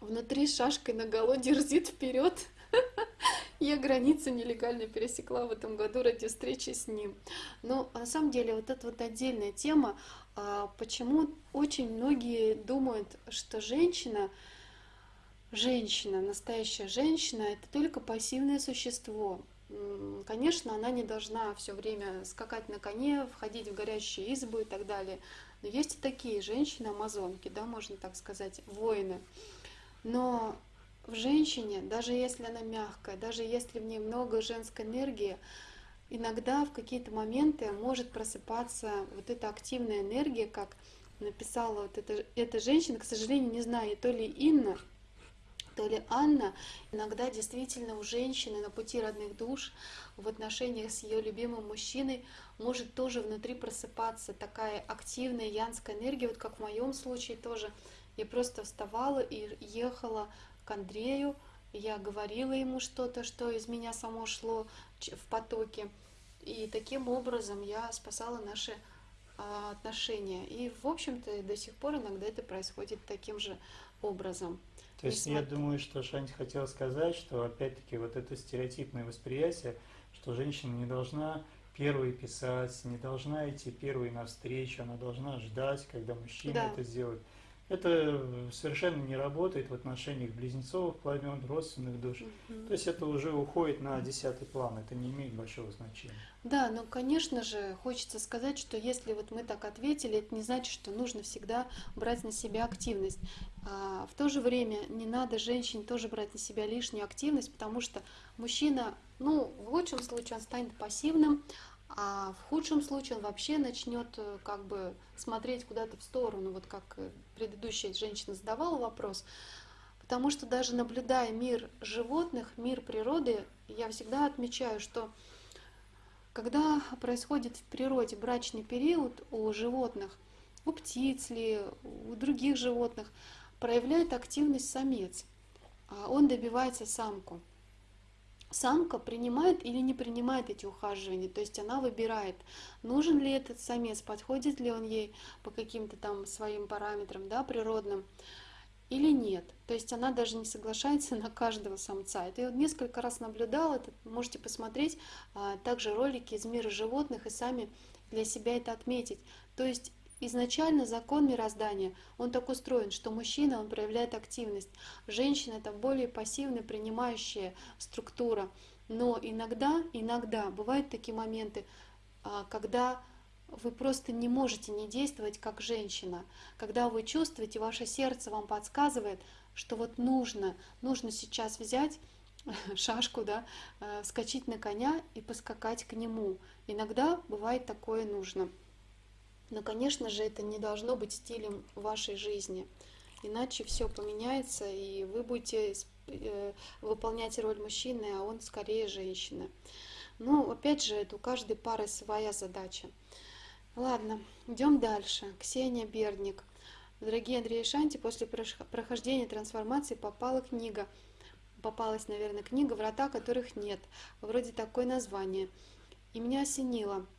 внутри шашкой на голо дерзит вперед Я границу нелегально пересекла в этом году ради встречи с ним. Но на самом деле вот это вот отдельная тема, а, почему очень многие думают, что женщина, женщина, настоящая женщина, это только пассивное существо. Конечно, она не должна все время скакать на коне, входить в горящие избы и так далее. Но есть и такие женщины, амазонки, да, можно так сказать, воины. Но в женщине, даже если она мягкая, даже если в ней много женской энергии, иногда в какие-то моменты может просыпаться вот эта активная энергия, как написала вот эта, эта женщина, к сожалению, не знаю, то ли Инна, то ли Анна, иногда действительно у женщины на пути родных душ в отношениях с ее любимым мужчиной может тоже внутри просыпаться такая активная янская энергия, вот как в моем случае тоже. Я просто вставала и ехала к Андрею, я говорила ему что-то, что из меня само шло в потоке. И таким образом я спасала наши а, отношения. И, в общем-то, до сих пор иногда это происходит таким же образом. То есть я думаю, что Шанти хотела сказать, что опять-таки вот это стереотипное восприятие, что женщина не должна первой писать, не должна идти первой навстречу, она должна ждать, когда мужчина да. это сделает. Это совершенно не работает в отношениях близнецовых пламен, родственных душ. Угу. То есть это уже уходит на десятый план, это не имеет большого значения. Да, но, конечно же, хочется сказать, что если вот мы так ответили, это не значит, что нужно всегда брать на себя активность. А в то же время не надо женщине тоже брать на себя лишнюю активность, потому что мужчина, ну, в лучшем случае он станет пассивным, а в худшем случае он вообще начнет э, как бы смотреть куда-то в сторону, вот как э, предыдущая женщина задавала вопрос. Потому что даже наблюдая мир животных, мир природы, я всегда отмечаю, что когда происходит в природе брачный период у животных, у птиц ли, у других животных, проявляет активность самец. А он добивается самку самка принимает или не принимает эти ухаживания, то есть она выбирает, нужен ли этот самец, подходит ли он ей по каким-то там своим параметрам, да, природным, или нет. То есть она даже не соглашается на каждого самца. Это я вот несколько раз наблюдала, это можете посмотреть а, также ролики из мира животных и сами для себя это отметить. То есть Изначально закон мироздания, он так устроен, что мужчина, он проявляет активность, женщина это более пассивная, принимающая структура. Но иногда, иногда бывают такие моменты, а, когда вы просто не можете не действовать как женщина, когда вы чувствуете, ваше сердце вам подсказывает, что вот нужно, нужно сейчас взять шашку, да, э, вскочить на коня и поскакать к нему. Иногда бывает такое нужно. Но, конечно же, это не должно быть стилем вашей жизни. Иначе все поменяется, и вы будете э, выполнять роль мужчины, а он скорее женщина. Ну, опять же, это у каждой пары своя задача. Ладно, идем дальше. Ксения Бердник. Дорогие Андрей и Шанти, после прохождения трансформации попала книга. Попалась, наверное, книга «Врата, которых нет». Вроде такое название. И меня осенило –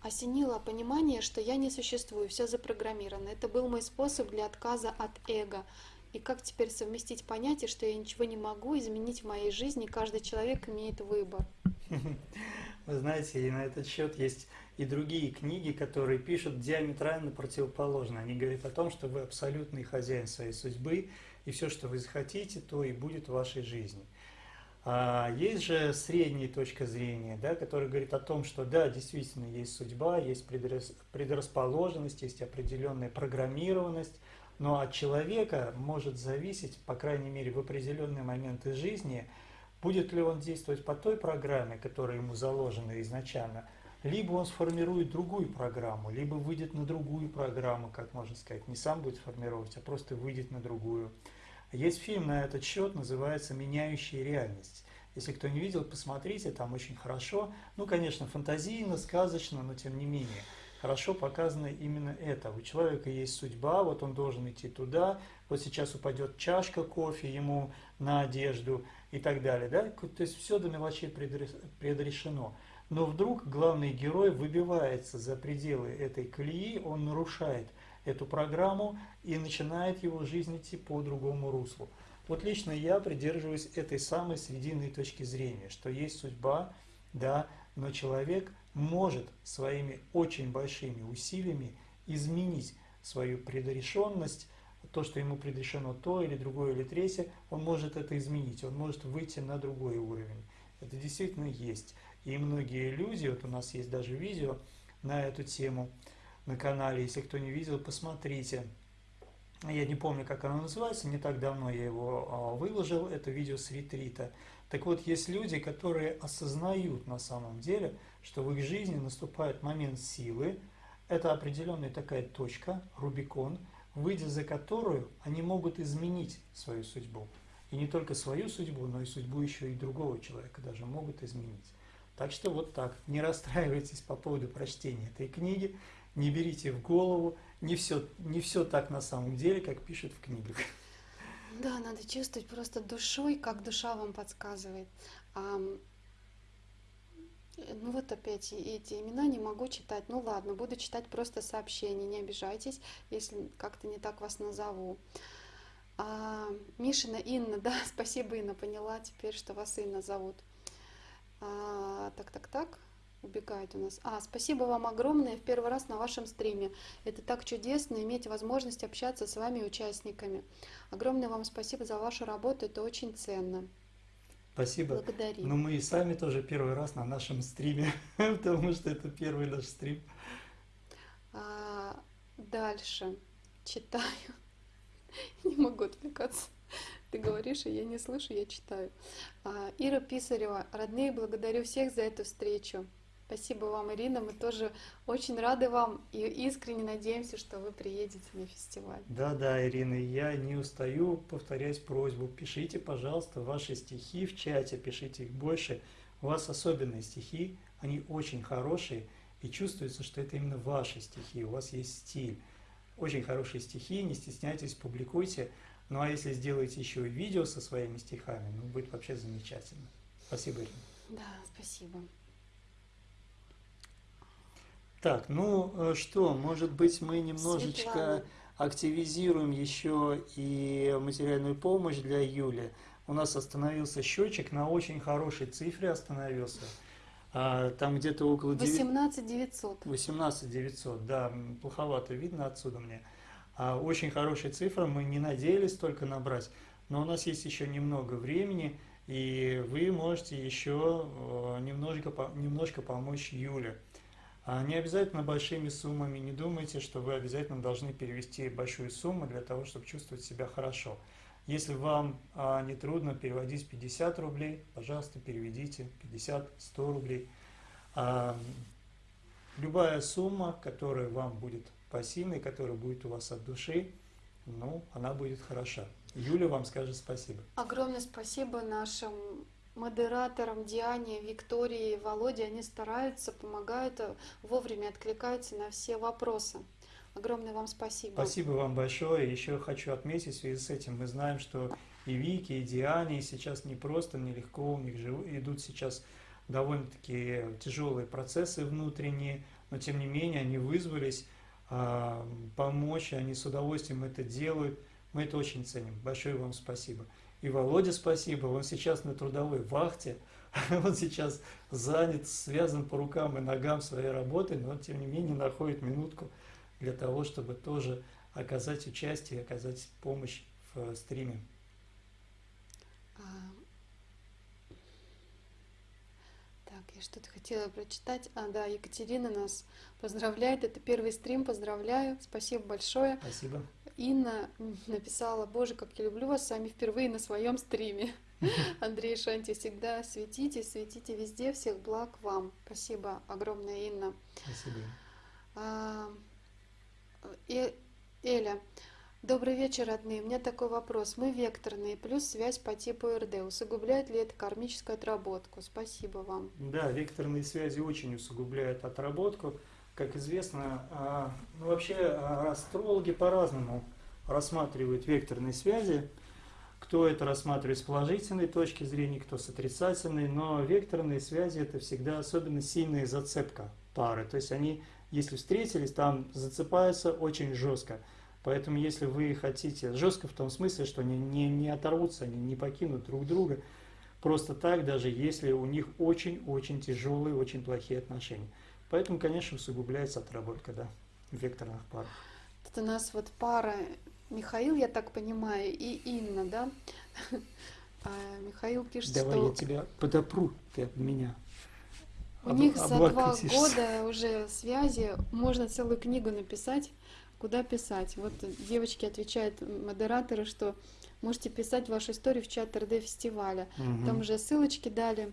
осенило понимание, что я не существую, все запрограммировано. Это был мой способ для отказа от эго. И как теперь совместить понятие, что я ничего не могу изменить в моей жизни, каждый человек имеет выбор. Вы знаете, и на этот счет есть и другие книги, которые пишут диаметрально противоположно. Они говорят о том, что вы абсолютный хозяин своей судьбы, и все, что вы захотите, то и будет в вашей жизни. А есть же средняя точка зрения, да, которая говорит о том, что да, действительно есть судьба, есть предрасположенность, есть определенная программированность, но от человека может зависеть, по крайней мере, в определенные моменты жизни, будет ли он действовать по той программе, которая ему заложена изначально, либо он сформирует другую программу, либо выйдет на другую программу, как можно сказать, не сам будет формировать, а просто выйдет на другую. Есть фильм на этот счет, называется «Меняющая реальность». Если кто не видел, посмотрите, там очень хорошо. Ну, конечно, фантазийно, сказочно, но тем не менее. Хорошо показано именно это. У человека есть судьба, вот он должен идти туда, вот сейчас упадет чашка кофе ему на одежду и так далее. Да? То есть все до мелочей предрешено. Но вдруг главный герой выбивается за пределы этой колеи, он нарушает эту программу и начинает его жизнь идти по другому руслу. Вот лично я придерживаюсь этой самой срединной точки зрения, что есть судьба, да, но человек может своими очень большими усилиями изменить свою предрешенность, то, что ему предрешено то или другое или третье, он может это изменить, он может выйти на другой уровень. Это действительно есть. И многие люди, вот у нас есть даже видео на эту тему на канале, если кто не видел, посмотрите. Я не помню, как оно называется, не так давно я его а, выложил, это видео с ретрита. Так вот, есть люди, которые осознают на самом деле, что в их жизни наступает момент силы, это определенная такая точка, Рубикон, выйдя за которую они могут изменить свою судьбу. И не только свою судьбу, но и судьбу еще и другого человека даже могут изменить. Так что вот так, не расстраивайтесь по поводу прочтения этой книги, не берите в голову, не все, не все так на самом деле, как пишут в книгах. Да, надо чувствовать просто душой, как душа вам подсказывает. А, ну вот опять эти имена не могу читать. Ну ладно, буду читать просто сообщения, не обижайтесь, если как-то не так вас назову. А, Мишина Инна, да, спасибо, Инна, поняла теперь, что вас Инна зовут. А, так, так, так убегает у нас. А, спасибо вам огромное в первый раз на вашем стриме. Это так чудесно иметь возможность общаться с вами участниками. Огромное вам спасибо за вашу работу, это очень ценно. Спасибо. Благодарю. Но мы и сами тоже первый раз на нашем стриме, потому что это первый наш стрим. А, дальше читаю. Не могу отвлекаться. Ты говоришь, и я не слышу, я читаю. А, Ира Писарева, родные, благодарю всех за эту встречу. Спасибо вам, Ирина. Мы тоже очень рады вам и искренне надеемся, что вы приедете на фестиваль. Да, да, Ирина, я не устаю повторять просьбу. Пишите, пожалуйста, ваши стихи в чате, пишите их больше. У вас особенные стихи, они очень хорошие, и чувствуется, что это именно ваши стихи, у вас есть стиль. Очень хорошие стихи, не стесняйтесь, публикуйте. Ну а если сделаете еще и видео со своими стихами, ну будет вообще замечательно. Спасибо, Ирина. Да, спасибо. Так, ну э, что, может быть, мы немножечко Светлана. активизируем еще и материальную помощь для Юли. У нас остановился счетчик, на очень хорошей цифре остановился. А, Там где-то около 9... 18 900. 18 900, да, плоховато видно отсюда мне. А, Очень хорошая цифра, мы не надеялись только набрать, но у нас есть еще немного времени, и вы можете еще э, немножко, по- немножко помочь Юле. А Не обязательно большими суммами, не думайте, что вы обязательно должны перевести большую сумму для того, чтобы чувствовать себя хорошо. Если вам а, не трудно переводить 50 рублей, пожалуйста, переведите 50-100 рублей. А, любая сумма, которая вам будет пассивной, которая будет у вас от души, ну, она будет хороша. Юля вам скажет спасибо. Огромное спасибо нашим модераторам Диане, Виктории, Володе. Они стараются, помогают, э, вовремя откликаются на все вопросы. Огромное вам спасибо. Спасибо вам большое. Еще хочу отметить в связи с этим, мы знаем, что и Вики, и Диане сейчас не просто, нелегко, у них идут сейчас довольно-таки тяжелые процессы внутренние, но тем не менее они вызвались а, помочь, они с удовольствием это делают. Мы это очень ценим. Большое вам спасибо. И Володя спасибо, он сейчас на трудовой вахте, он сейчас занят, связан по рукам и ногам своей работой, но тем не менее находит минутку для того, чтобы тоже оказать участие, оказать помощь в э, стриме. А, Так, я что-то хотела прочитать. А, да, Екатерина нас поздравляет. Это первый стрим, поздравляю. Спасибо большое. Спасибо. Инна написала, боже, как я люблю вас с вами впервые на своем стриме. Андрей Шанти, всегда светите, светите везде, всех благ вам. Спасибо огромное, Инна. Спасибо. А, Э- Эля, добрый вечер, родные. У меня такой вопрос. Мы векторные, плюс связь по типу РД. Усугубляет ли это кармическую отработку? Спасибо вам. Да, векторные связи очень усугубляют отработку. Как известно, а, ну, вообще а, астрологи по-разному рассматривают векторные связи. Кто это рассматривает с положительной точки зрения, кто с отрицательной, но векторные связи это всегда особенно сильная зацепка пары. То есть они, если встретились, там зацепаются очень жестко. Поэтому, если вы хотите, жестко в том смысле, что не, не, не оторвутся, они не покинут друг друга, просто так, даже если у них очень-очень тяжелые, очень плохие отношения. Поэтому, конечно, усугубляется отработка, да, векторных пар. Тут у нас вот пара Михаил, я так понимаю, и Инна, да? А Михаил пишет, Давай что я тебя подопру, ты от меня. у об- них за два года уже связи можно целую книгу написать. Куда писать? Вот девочки отвечают, модераторы, что можете писать вашу историю в чат РД фестиваля. Мгм. Там же ссылочки дали.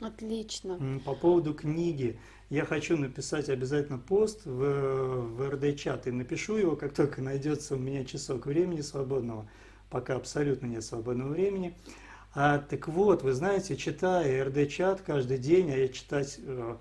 Отлично. По поводу книги. Я хочу написать обязательно пост в, в РД-чат и напишу его, как только найдется у меня часок времени свободного. Пока абсолютно нет свободного времени. А, так вот, вы знаете, читая РД-чат каждый день, а я читать, э,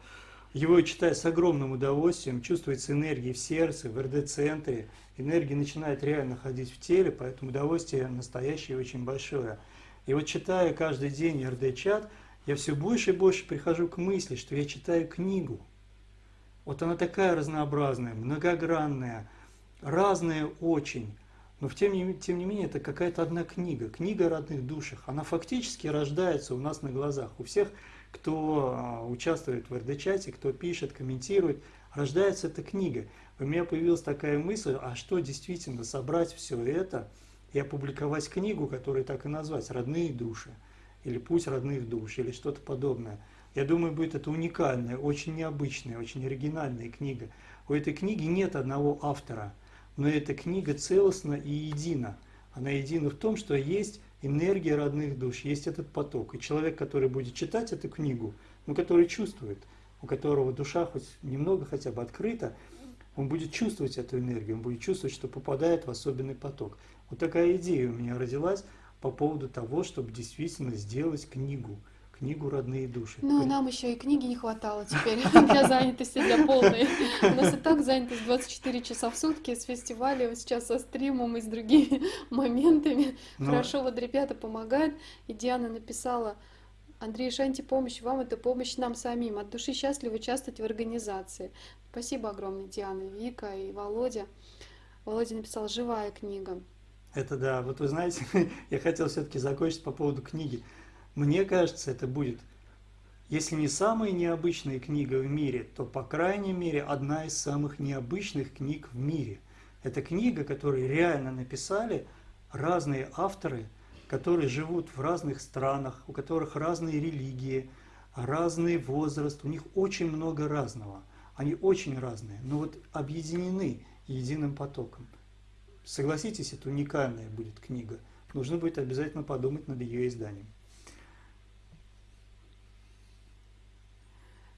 его читаю с огромным удовольствием, чувствуется энергия в сердце, в РД-центре. Энергия начинает реально ходить в теле, поэтому удовольствие настоящее и очень большое. И вот читая каждый день РД-чат, я все больше и больше прихожу к мысли, что я читаю книгу. Вот она такая разнообразная, многогранная, разная очень. Но тем не, тем не менее это какая-то одна книга, книга о родных душах. Она фактически рождается у нас на глазах. У всех, кто а, участвует в РД-чате, кто пишет, комментирует, рождается эта книга. У меня появилась такая мысль, а что действительно собрать все это и опубликовать книгу, которую так и назвать «Родные души» или «Путь родных душ» или что-то подобное. Я думаю, будет это уникальная, очень необычная, очень оригинальная книга. У этой книги нет одного автора, но эта книга целостна и едина. Она едина в том, что есть энергия родных душ, есть этот поток. И человек, который будет читать эту книгу, ну, который чувствует, у которого душа хоть немного хотя бы открыта, он будет чувствовать эту энергию, он будет чувствовать, что попадает в особенный поток. Вот такая идея у меня родилась по поводу того, чтобы действительно сделать книгу, книгу «Родные души». Ну, нам еще и книги не хватало теперь для занятости, для полной. У нас и так занятость 24 часа в сутки с фестивалем, сейчас со стримом и с другими моментами. Но- Хорошо, вот ребята помогают. И Диана написала, Андрей Шанти, помощь вам, это помощь нам самим. От души счастливы участвовать в организации. Спасибо огромное, Диана, Вика и Володя. Володя написал «Живая книга». Это да, вот вы знаете, я хотел все-таки закончить по поводу книги. Мне кажется, это будет, если не самая необычная книга в мире, то, по крайней мере, одна из самых необычных книг в мире. Это книга, которую реально написали разные авторы, которые живут в разных странах, у которых разные религии, разный возраст, у них очень много разного. Они очень разные, но вот объединены единым потоком. Согласитесь, это уникальная будет книга. Нужно будет обязательно подумать над ее изданием.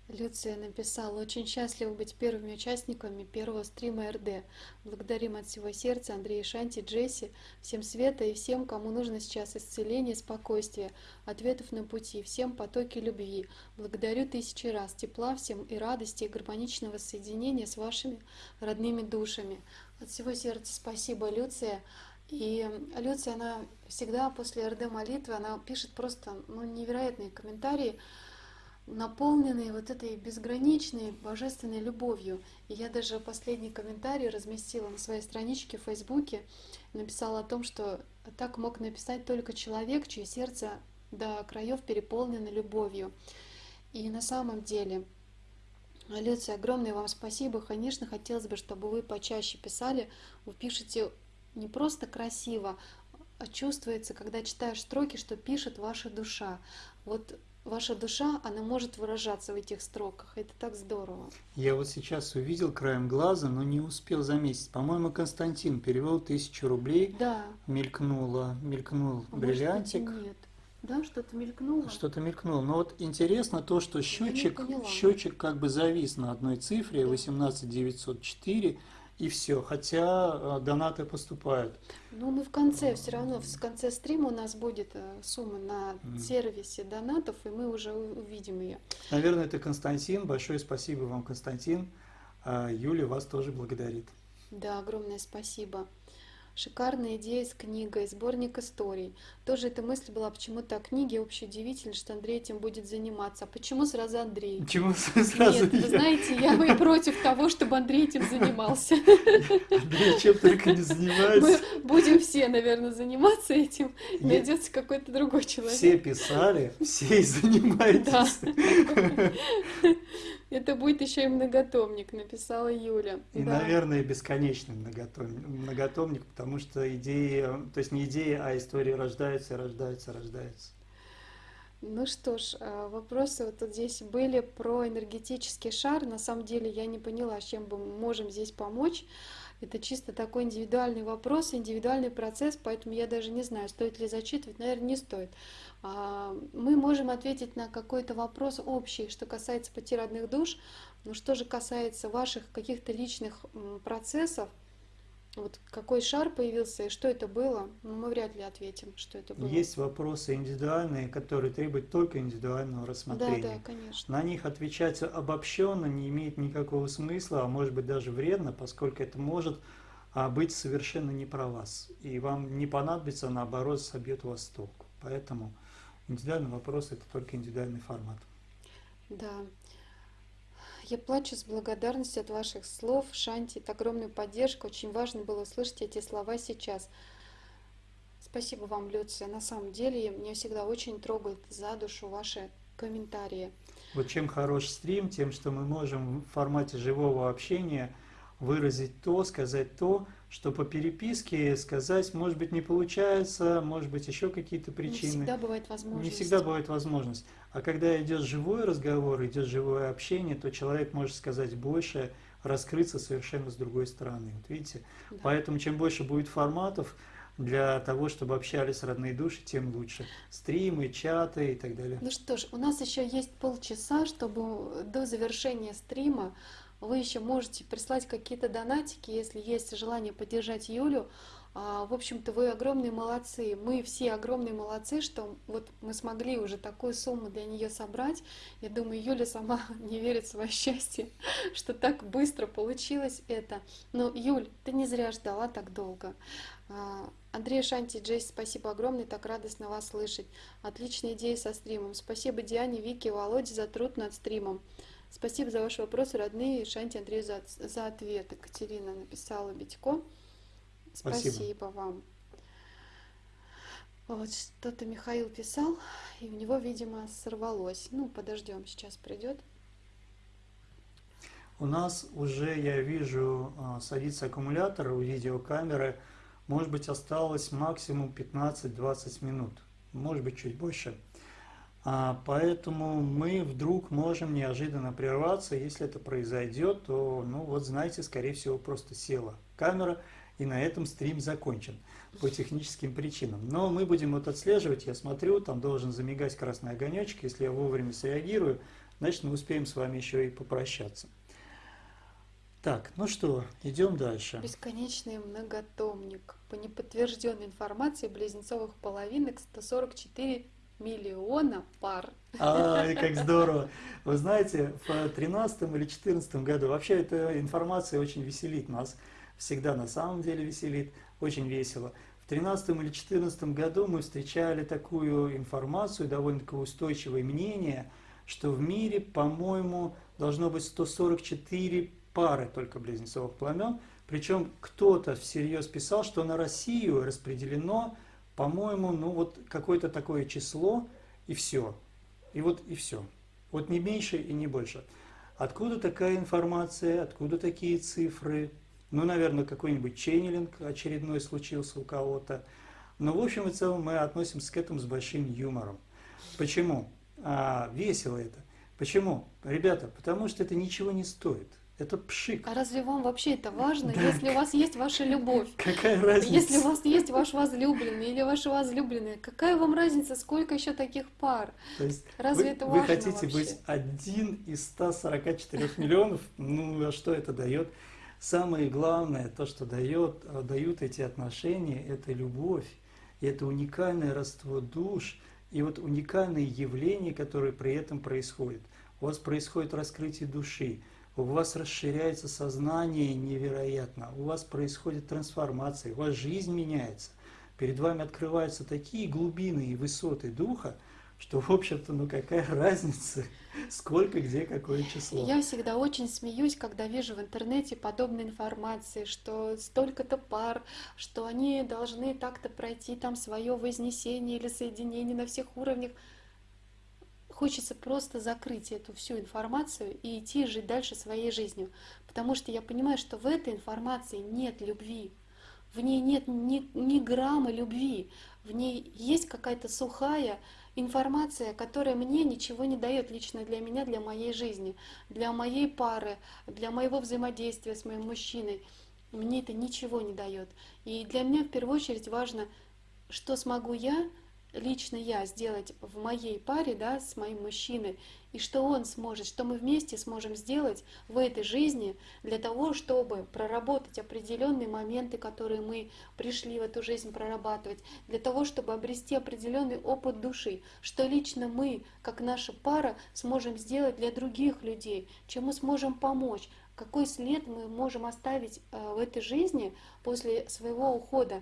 Люция написала, очень счастлива быть первыми участниками первого стрима РД. Благодарим от всего сердца Андрея Шанти, Джесси, всем света и всем, кому нужно сейчас исцеление, спокойствие, ответов на пути, всем потоки любви. Благодарю тысячи раз тепла всем и радости, и гармоничного соединения с вашими родными душами. От всего сердца спасибо, Люция. И Люция, она всегда после РД молитвы, она пишет просто ну, невероятные комментарии, наполненные вот этой безграничной божественной любовью. И я даже последний комментарий разместила на своей страничке в Фейсбуке, написала о том, что так мог написать только человек, чье сердце до краев переполнено любовью. И на самом деле, Люция, огромное вам спасибо. Конечно, хотелось бы, чтобы вы почаще писали. Вы пишете не просто красиво, а чувствуется, когда читаешь строки, что пишет ваша душа. Вот ваша душа, она может выражаться в этих строках. Это так здорово. Я вот сейчас увидел краем глаза, но не успел заметить. По-моему, Константин перевел тысячу рублей, Да. мелькнуло, мелькнул а может быть, бриллиантик. нет. Да, что-то мелькнуло. Что-то мелькнуло. Но вот интересно то, что счетчик, счетчик как бы завис на одной цифре, Да. 18904, и все. Хотя э, донаты поступают. Ну, мы в конце, все равно в конце стрима у нас будет э, сумма на сервисе донатов, и мы уже увидим ее. Наверное, это Константин. Большое спасибо вам, Константин. А Юля вас тоже благодарит. Да, огромное спасибо. Шикарная идея с книгой, сборник историй. Тоже эта мысль была почему-то о книге. Вообще удивительно, что Андрей этим будет заниматься. А почему сразу Андрей? Почему сразу Нет, вы я? знаете, я и против того, чтобы Андрей этим занимался. Андрей чем только не Мы занимается. будем все, наверное, заниматься этим. Найдется какой-то другой человек. Все писали, все и занимаетесь. Это будет еще и многотомник, написала Юля. И, Да. наверное, бесконечный многотомник, многотомник, потому что идеи, то есть не идеи, а истории рождаются, рождаются, рождаются. Ну что ж, а, вопросы вот тут здесь были про энергетический шар. На самом деле я не поняла, чем бы мы можем здесь помочь. Это чисто такой индивидуальный вопрос, индивидуальный процесс, поэтому я даже не знаю, стоит ли зачитывать, наверное, не стоит. А, Мы можем ответить на какой-то вопрос общий, что касается пути родных душ, но что же касается ваших каких-то личных процессов, вот какой шар появился и что это было, ну, мы вряд ли ответим, что это было. Есть вопросы индивидуальные, которые требуют только индивидуального Да, рассмотрения. да, конечно. На них отвечать обобщенно не имеет никакого смысла, а может быть даже вредно, поскольку это может а, быть совершенно не про вас. И вам не понадобится, наоборот, собьет вас с толку. Поэтому индивидуальный вопрос – это только индивидуальный формат. Да. Я плачу с благодарностью от ваших слов, Шанти. Это огромная поддержка. Очень важно было услышать эти слова сейчас. Спасибо вам, Люция. На самом деле, меня всегда очень трогает за душу ваши комментарии. Вот чем хорош стрим, тем, что мы можем в формате живого общения выразить то, сказать то, что по переписке сказать, может быть, не получается, может быть, еще какие-то Не причины. всегда бывает возможность. Не всегда бывает возможность. А когда идет живой разговор, идет живое общение, то человек может сказать больше, раскрыться совершенно с другой стороны. Вот видите? Да. Поэтому чем больше будет форматов для того, чтобы общались родные души, тем лучше. Стримы, чаты и так далее. Ну что ж, у нас еще есть полчаса, чтобы до завершения стрима вы еще можете прислать какие-то донатики, если есть желание поддержать Юлю. А, В общем-то, вы огромные молодцы. Мы все огромные молодцы, что вот мы смогли уже такую сумму для нее собрать. Я думаю, Юля сама не верит в свое счастье, что так быстро получилось это. Но, Юль, ты не зря ждала так долго. А, Андрей Шанти, Джейс, спасибо огромное, так радостно вас слышать. Отличная идея со стримом. Спасибо Диане, Вике, Володе за труд над стримом. Спасибо за ваши вопросы, родные. Шанти Андрею за, за ответ. Екатерина написала Битько. Спасибо. Спасибо вам. Вот что-то Михаил писал, и у него, видимо, сорвалось. Ну, подождем, сейчас придет. У нас уже, я вижу, а, садится аккумулятор у видеокамеры. Может быть, осталось максимум 15-20 минут. Может быть, чуть больше. А, Поэтому мы вдруг можем неожиданно прерваться. Если это произойдет, то, ну вот знаете, скорее всего, просто села камера, и на этом стрим закончен по техническим причинам. Но мы будем вот отслеживать, я смотрю, там должен замигать красный огонечек. Если я вовремя среагирую, значит мы успеем с вами еще и попрощаться. Так, ну что, идем дальше. Бесконечный многотомник. По неподтвержденной информации близнецовых половинок 144 миллиона пар. Ай, как здорово! Вы знаете, в 2013 или 2014 году, вообще эта информация очень веселит нас, всегда на самом деле веселит, очень весело. В 2013 или 2014 году мы встречали такую информацию, довольно-таки устойчивое мнение, что в мире, по-моему, должно быть 144 пары только близнецовых пламен, причем кто-то всерьез писал, что на Россию распределено, по-моему, ну вот какое-то такое число, и все. И вот и все. Вот не меньше и не больше. Откуда такая информация, откуда такие цифры? Ну, наверное, какой-нибудь ченнелинг очередной случился у кого-то. Но в общем и целом мы относимся к этому с большим юмором. Почему? А, весело это. Почему? Ребята, потому что это ничего не стоит. Это пшик. А разве вам вообще это важно, Да. если у вас есть ваша любовь? Какая разница? Если у вас есть ваш возлюбленный или ваша возлюбленная, какая вам разница, сколько еще таких пар? То есть Разве вы, это вы важно хотите вообще? быть один из 144 миллионов? Ну, а что это дает? Самое главное, то, что дает, э, дают эти отношения, это любовь, это уникальное родство душ, и вот уникальные явления, которые при этом происходят. У вас происходит раскрытие души, у вас расширяется сознание невероятно, у вас происходит трансформация, у вас жизнь меняется. Перед вами открываются такие глубины и высоты духа, что, в общем-то, ну какая разница, сколько, где, какое число. Я всегда очень смеюсь, когда вижу в интернете подобной информации, что столько-то пар, что они должны так-то пройти там свое вознесение или соединение на всех уровнях. Хочется просто закрыть эту всю информацию и идти жить дальше своей жизнью, потому что я понимаю, что в этой информации нет любви, в ней нет ни, ни грамма любви, в ней есть какая-то сухая информация, которая мне ничего не дает лично для меня, для моей жизни, для моей пары, для моего взаимодействия с моим мужчиной. Мне это ничего не дает. И для меня в первую очередь важно, что смогу я лично я сделать в моей паре, да, с моим мужчиной, и что он сможет, что мы вместе сможем сделать в этой жизни для того, чтобы проработать определенные моменты, которые мы пришли в эту жизнь прорабатывать, для того, чтобы обрести определенный опыт души, что лично мы, как наша пара, сможем сделать для других людей, чем мы сможем помочь, какой след мы можем оставить э, в этой жизни после своего ухода.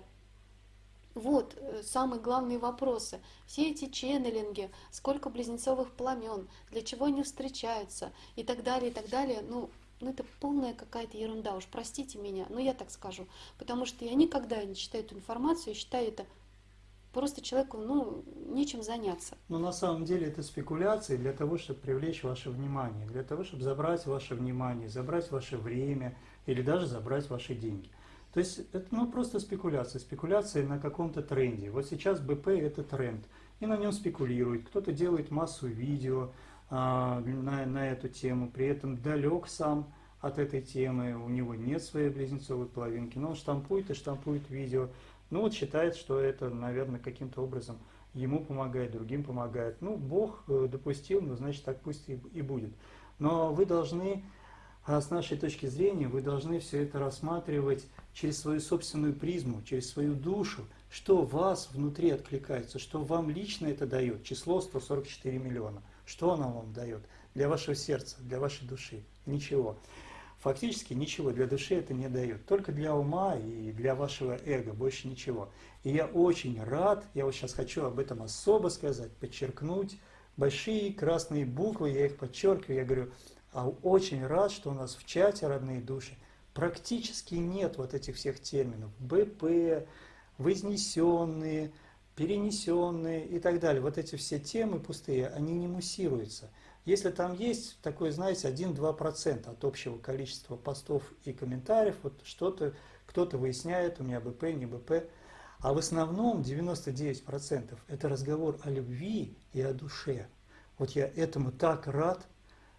Вот э, самые главные вопросы. Все эти ченнелинги, сколько близнецовых пламен, для чего они встречаются и так далее, и так далее. Ну, ну это полная какая-то ерунда, уж простите меня, но я так скажу. Потому что я никогда не читаю эту информацию, я считаю это просто человеку, ну, нечем заняться. Но на самом деле это спекуляции для того, чтобы привлечь ваше внимание, для того, чтобы забрать ваше внимание, забрать ваше время или даже забрать ваши деньги. То есть это ну, просто спекуляция, спекуляция на каком-то тренде. Вот сейчас БП это тренд, и на нем спекулирует. Кто-то делает массу видео а, на, на эту тему, при этом далек сам от этой темы, у него нет своей близнецовой половинки, но он штампует и штампует видео. Ну вот считает, что это, наверное, каким-то образом ему помогает, другим помогает. Ну, Бог э, допустил, ну, значит, так пусть и, и будет. Но вы должны а с нашей точки зрения вы должны все это рассматривать через свою собственную призму, через свою душу, что вас внутри откликается, что вам лично это дает, число 144 миллиона. Что оно вам дает для вашего сердца, для вашей души? Ничего. Фактически ничего для души это не дает, только для ума и для вашего эго, больше ничего. И я очень рад, я вот сейчас хочу об этом особо сказать, подчеркнуть, большие красные буквы, я их подчеркиваю, я говорю, очень рад, что у нас в чате «Родные души» практически нет вот этих всех терминов. БП, вознесенные, перенесенные и так далее. Вот эти все темы пустые, они не муссируются. Если там есть такой, знаете, 1-2% от общего количества постов и комментариев, вот что-то, кто-то выясняет, у меня БП, не БП, а в основном 99% это разговор о любви и о душе. Вот я этому так рад,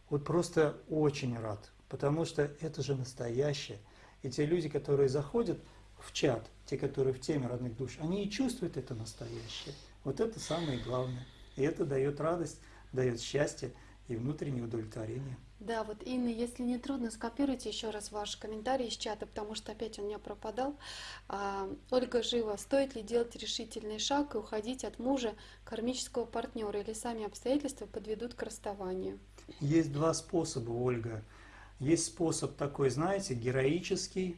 вот просто очень рад, потому что это же настоящее. И те люди, которые заходят в чат, те, которые в теме родных душ, они и чувствуют это настоящее. Вот это самое главное. И это дает радость, дает счастье и внутреннее удовлетворение. Да, вот Инна, если не трудно, скопируйте еще раз ваш комментарий из чата, потому что опять он у меня пропадал. А, Ольга Жива, стоит ли делать решительный шаг и уходить от мужа, кармического партнера, или сами обстоятельства подведут к расставанию? Есть два способа, Ольга. Есть способ такой, знаете, героический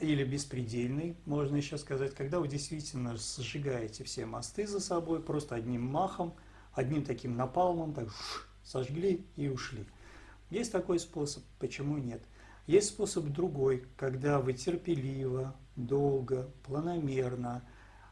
или беспредельный, можно еще сказать, когда вы действительно сжигаете все мосты за собой, просто одним махом, одним таким напалмом, так сожгли и ушли. Есть такой способ, почему нет? Есть способ другой, когда вы терпеливо, долго, планомерно,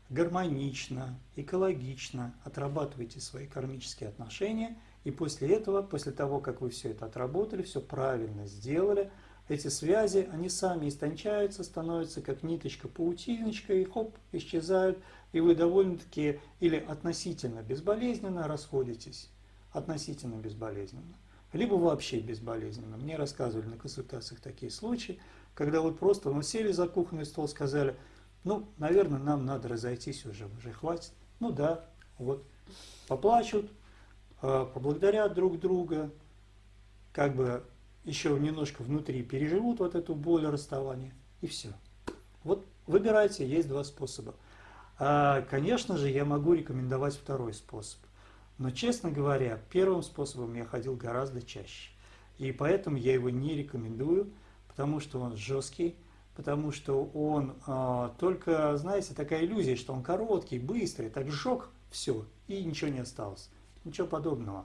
гармонично, экологично отрабатываете свои кармические отношения, и после этого, после того, как вы все это отработали, все правильно сделали, эти связи, они сами истончаются, становятся как ниточка, паутиночка, и хоп, исчезают, и вы довольно-таки или относительно безболезненно расходитесь, относительно безболезненно либо вообще безболезненно. Мне рассказывали на консультациях такие случаи, когда вот просто ну, сели за кухонный стол, сказали, ну, наверное, нам надо разойтись уже, уже хватит. Ну да, вот, поплачут, поблагодарят друг друга, как бы еще немножко внутри переживут вот эту боль расставания, и все. Вот выбирайте, есть два способа. А, конечно же, я могу рекомендовать второй способ. Но, честно говоря, первым способом я ходил гораздо чаще. И поэтому я его не рекомендую, потому что он жесткий, потому что он а, только, знаете, такая иллюзия, что он короткий, быстрый, так сжег все, и ничего не осталось. Ничего подобного.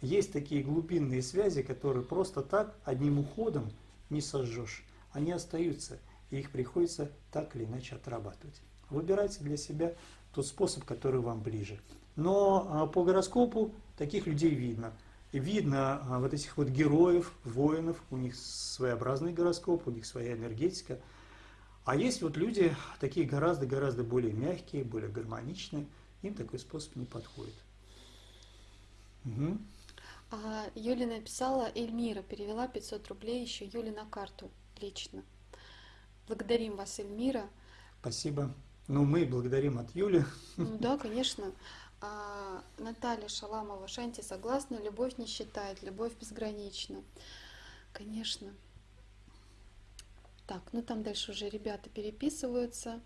Есть такие глубинные связи, которые просто так, одним уходом не сожжешь. Они остаются, и их приходится так или иначе отрабатывать. Выбирайте для себя тот способ, который вам ближе. Но а, по гороскопу таких людей видно. Видно а, вот этих вот героев, воинов, у них своеобразный гороскоп, у них своя энергетика. А есть вот люди такие гораздо-гораздо более мягкие, более гармоничные, им такой способ не подходит. Угу. А Юля написала, Эльмира перевела 500 рублей еще Юле на карту лично. Благодарим вас, Эльмира. Спасибо. Ну, мы благодарим от Юли. Ну да, конечно. А, Наталья Шаламова, Шанти согласна, любовь не считает, любовь безгранична. Конечно. Так, ну там дальше уже ребята переписываются.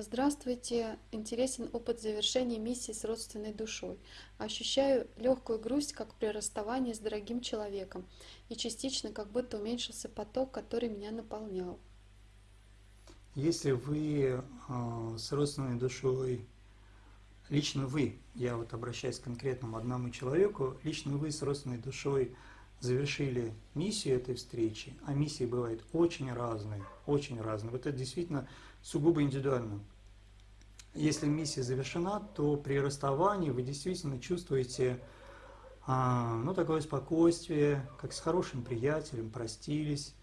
Здравствуйте, интересен опыт завершения миссии с родственной душой. Ощущаю легкую грусть, как при расставании с дорогим человеком, и частично как будто уменьшился поток, который меня наполнял. Если вы э, с родственной душой, лично вы, я вот обращаюсь к конкретному одному человеку, лично вы с родственной душой завершили миссию этой встречи, а миссии бывают очень разные, очень разные. Вот это действительно сугубо индивидуально. Если миссия завершена, то при расставании вы действительно чувствуете а, ну, такое спокойствие, как с хорошим приятелем, простились,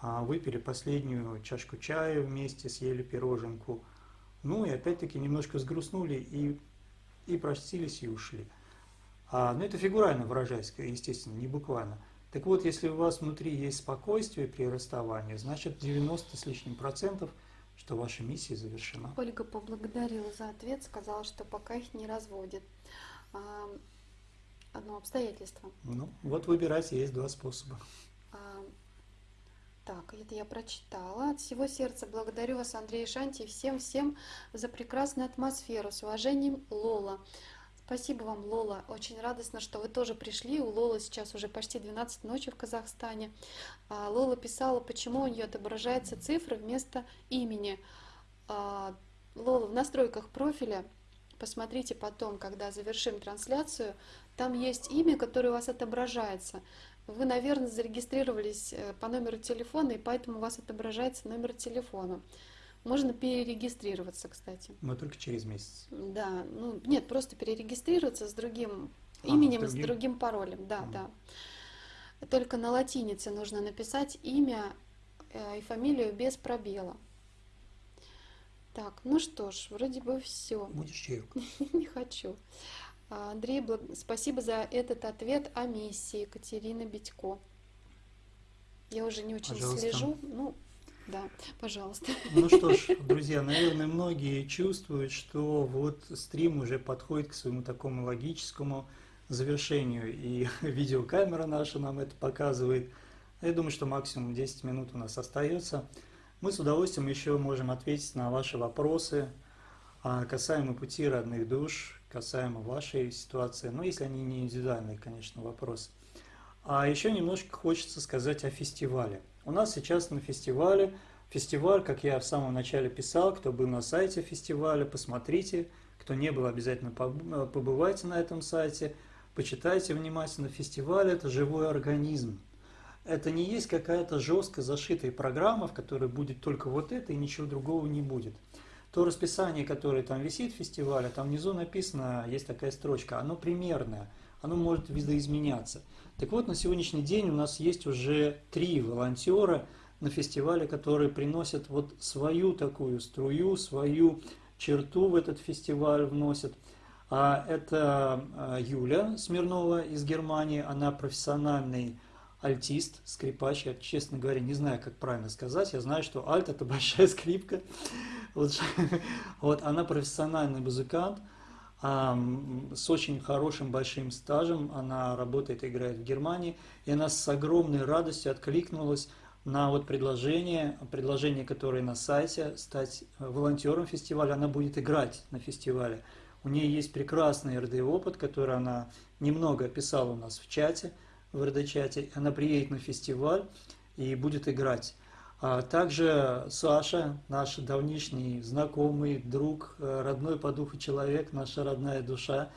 а, выпили последнюю чашку чая вместе, съели пироженку, ну и опять-таки немножко сгрустнули и, и простились и ушли. А, ну это фигурально выражаясь, естественно, не буквально. Так вот, если у вас внутри есть спокойствие при расставании, значит 90 с лишним процентов – что ваша миссия завершена. Ольга поблагодарила за ответ, сказала, что пока их не разводит. А, одно обстоятельство. Ну, вот выбирайте, есть два способа. А, так, это я прочитала. От всего сердца благодарю вас, Андрей Шанти, и всем-всем за прекрасную атмосферу. С уважением, Лола. Спасибо вам, Лола. Очень радостно, что вы тоже пришли. У Лолы сейчас уже почти 12 ночи в Казахстане. А, Лола писала, почему у нее отображается цифра вместо имени. А, Лола, в настройках профиля, посмотрите потом, когда завершим трансляцию, там есть имя, которое у вас отображается. Вы, наверное, зарегистрировались э, по номеру телефона, и поэтому у вас отображается номер телефона. Можно перерегистрироваться, кстати. Но только через месяц. Да, ну нет, просто перерегистрироваться с другим а, именем, с другим, с другим паролем, да, а. да. Только на латинице нужно написать имя э, и фамилию без пробела. Так, ну что ж, вроде бы все. Будешь чаек? Не хочу. Андрей, спасибо за этот ответ о миссии Екатерина Битько. Я уже не очень Пожалуйста. слежу. Ну, да, пожалуйста. Ну что ж, друзья, наверное, многие чувствуют, что вот стрим уже подходит к своему такому логическому завершению, и видеокамера наша нам это показывает. Я думаю, что максимум 10 минут у нас остается. Мы с удовольствием еще можем ответить на ваши вопросы а, касаемо пути родных душ, касаемо вашей ситуации, но если они не индивидуальные, конечно, вопросы. А еще немножко хочется сказать о фестивале. У нас сейчас на фестивале, фестиваль, как я в самом начале писал, кто был на сайте фестиваля, посмотрите, кто не был, обязательно побывайте на этом сайте, почитайте внимательно. Фестиваль – это живой организм. Это не есть какая-то жестко зашитая программа, в которой будет только вот это и ничего другого не будет. То расписание, которое там висит в фестивале, там внизу написано, есть такая строчка, оно примерное, оно может видоизменяться. Так вот, на сегодняшний день у нас есть уже три волонтера на фестивале, которые приносят вот свою такую струю, свою черту в этот фестиваль вносят. А это а, Юля Смирнова из Германии, она профессиональный альтист, скрипач. Я, честно говоря, не знаю, как правильно сказать. Я знаю, что альт – это большая скрипка. Вот, вот она профессиональный музыкант – с очень хорошим большим стажем. Она работает и играет в Германии. И она с огромной радостью откликнулась на вот предложение, предложение, которое на сайте, стать волонтером фестиваля. Она будет играть на фестивале. У нее есть прекрасный РД опыт, который она немного описала у нас в чате. в РД-чате. Она приедет на фестиваль и будет играть. А также Саша, наш давнишний знакомый, друг, э, родной по духу человек, наша родная душа,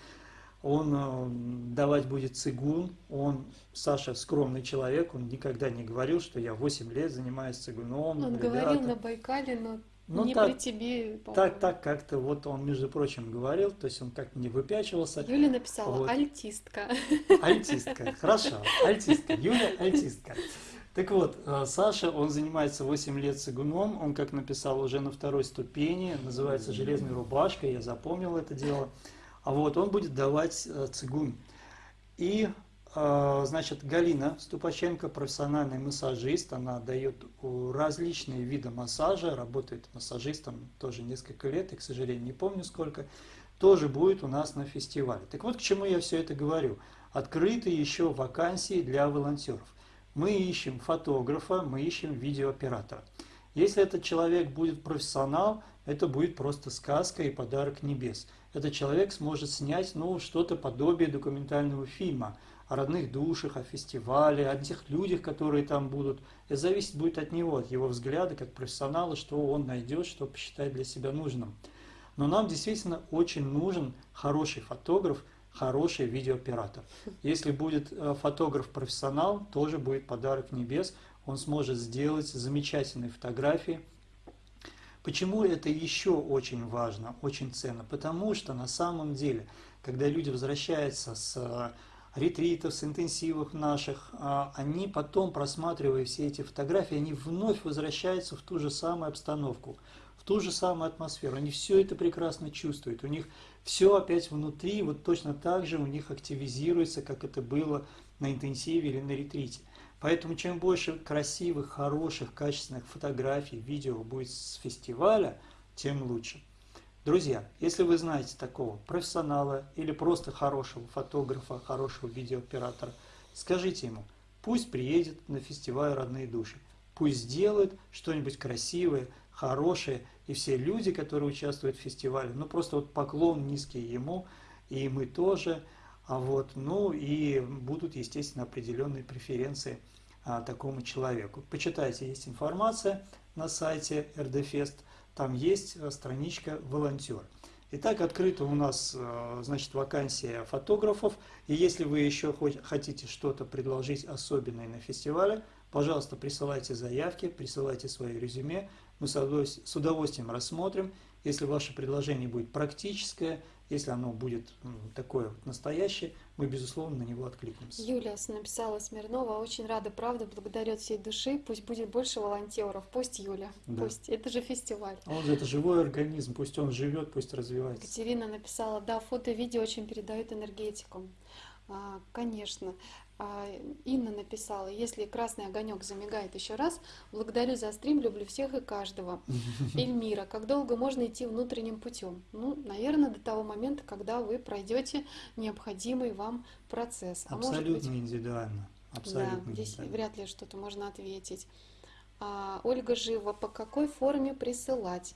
он э, давать будет цигун, он, Саша, скромный человек, он никогда не говорил, что я 8 лет занимаюсь цигуном. Он ребята. говорил на Байкале, но Ну, не так- при тебе. Так, так как-то вот он, между прочим, говорил, то есть он как-то не выпячивался. Юля написала Вот. альтистка. Альтистка, хорошо, альтистка, Юля альтистка. Так вот, э, Саша, он занимается 8 лет цигуном, он, как написал, уже на второй ступени, называется «Железной рубашкой», я запомнил это дело. А вот он будет давать э, цигун. И, э, значит, Галина Ступаченко, профессиональный массажист, она дает различные виды массажа, работает массажистом тоже несколько лет, и, к сожалению, не помню сколько, тоже будет у нас на фестивале. Так вот, к чему я все это говорю. Открыты еще вакансии для волонтеров. Мы ищем фотографа, мы ищем видеооператора. Если этот человек будет профессионал, это будет просто сказка и подарок небес. Этот человек сможет снять ну, что-то подобие документального фильма о родных душах, о фестивале, о тех людях, которые там будут. Это зависит будет от него, от его взгляда, как профессионала, что он найдет, что посчитает для себя нужным. Но нам действительно очень нужен хороший фотограф, хороший видеооператор. Если будет э, фотограф-профессионал, тоже будет подарок небес. Он сможет сделать замечательные фотографии. Почему это еще очень важно, очень ценно? Потому что на самом деле, когда люди возвращаются с э, ретритов, с интенсивов наших, а, они потом, просматривая все эти фотографии, они вновь возвращаются в ту же самую обстановку, в ту же самую атмосферу. Они все это прекрасно чувствуют. У них все опять внутри, вот точно так же у них активизируется, как это было на интенсиве или на ретрите. Поэтому чем больше красивых, хороших, качественных фотографий, видео будет с фестиваля, тем лучше. Друзья, если вы знаете такого профессионала или просто хорошего фотографа, хорошего видеооператора, скажите ему, пусть приедет на фестиваль «Родные души», пусть сделает что-нибудь красивое, хорошее, и все люди, которые участвуют в фестивале, ну просто вот поклон низкий ему, и мы тоже, а вот, ну и будут, естественно, определенные преференции а, такому человеку. Почитайте, есть информация на сайте РДФест, там есть э, страничка «Волонтер». Итак, открыта у нас, э, значит, вакансия фотографов, и если вы еще хоть хотите что-то предложить особенное на фестивале, пожалуйста, присылайте заявки, присылайте свои резюме, мы с удовольствием- рассмотрим. Если ваше предложение будет практическое, если оно будет такое вот настоящее, мы, безусловно, на него откликнемся. Юля с- написала Смирнова, очень рада, правда, благодарю от всей души, пусть будет больше волонтеров, пусть Юля, Да. пусть, это же фестиваль. Он же это живой организм, пусть он живет, пусть развивается. Екатерина написала, да, фото и видео очень передают энергетику. А, конечно. А, Инна написала, если красный огонек замигает еще раз, благодарю за стрим, люблю всех и каждого. Эльмира, как долго можно идти внутренним путем? Ну, наверное, до того момента, когда вы пройдете необходимый вам процесс. А может быть, Абсолютно индивидуально. Абсолютно да, здесь индивидуально. вряд ли что-то можно ответить. А, Ольга Жива, по какой форме присылать?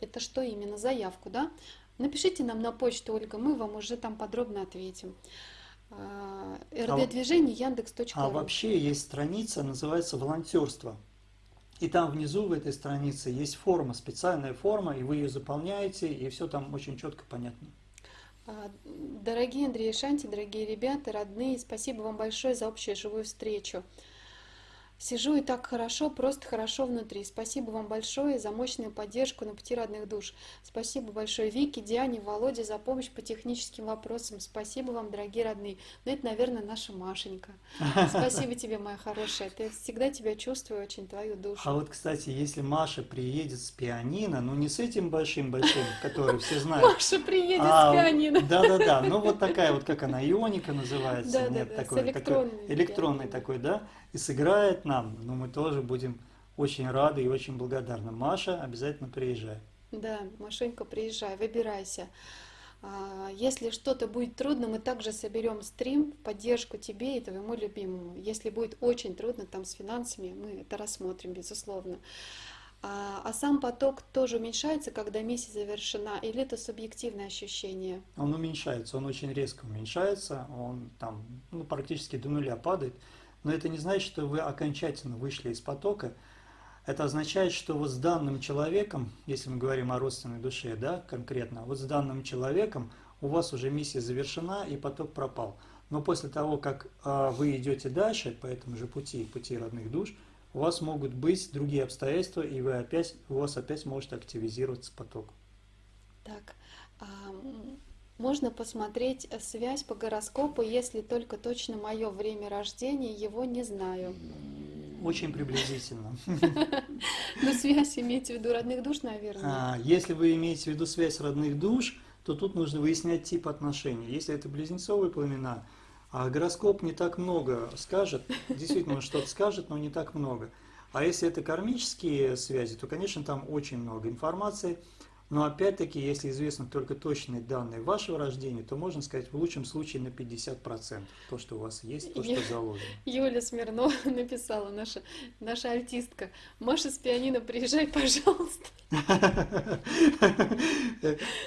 Это что именно? Заявку, да? Напишите нам на почту, Ольга, мы вам уже там подробно ответим. А, РД-движение Яндекс.ру. А вообще есть страница, называется «Волонтерство». И там внизу в этой странице есть форма, специальная форма, и вы ее заполняете, и все там очень четко понятно. А, Дорогие Андрей и Шанти, дорогие ребята, родные, спасибо вам большое за общую живую встречу. Сижу и так хорошо, просто хорошо внутри. Спасибо вам большое за мощную поддержку на пути родных душ. Спасибо большое Вике, Диане, Володе за помощь по техническим вопросам. Спасибо вам, дорогие родные. Ну, это, наверное, наша Машенька. Спасибо тебе, моя хорошая. Ты всегда тебя чувствую, очень твою душу. А вот, кстати, если Маша приедет с пианино, ну не с этим большим-большим, который все знают, Маша приедет а, с пианино. Да-да-да, ну вот такая вот, как она, ионика называется, Да-да-да, нет, с электронной электронный пианино. такой, да, и сыграет нам, ну мы тоже будем очень рады и очень благодарны. Маша, обязательно приезжай. Да, Машенька, приезжай, выбирайся. А, Если что-то будет трудно, мы также соберем стрим в поддержку тебе и твоему любимому. Если будет очень трудно там с финансами, мы это рассмотрим, безусловно. А, а сам поток тоже уменьшается, когда миссия завершена, или это субъективное ощущение? Он уменьшается, он очень резко уменьшается, он там ну, практически до нуля падает, но это не значит, что вы окончательно вышли из потока. Это означает, что вот с данным человеком, если мы говорим о родственной душе, да, конкретно, вот с данным человеком у вас уже миссия завершена и поток пропал. Но после того, как а, вы идете дальше по этому же пути, пути родных душ, у вас могут быть другие обстоятельства, и вы опять, у вас опять может активизироваться поток. Так, можно посмотреть связь по гороскопу, если только точно мое время рождения, его не знаю. Очень приблизительно. Но связь имеете в виду родных душ, наверное? А, если вы имеете в виду связь родных душ, то тут нужно выяснять тип отношений. Если это близнецовые пламена, а гороскоп не так много скажет, действительно он что-то скажет, но не так много. А если это кармические связи, то, конечно, там очень много информации. Но опять-таки, если известны только точные данные вашего рождения, то можно сказать в лучшем случае на 50% то, что у вас есть, то, что заложено. Юля Смирнова написала, наша, наша артистка. Маша с пианино, приезжай, пожалуйста.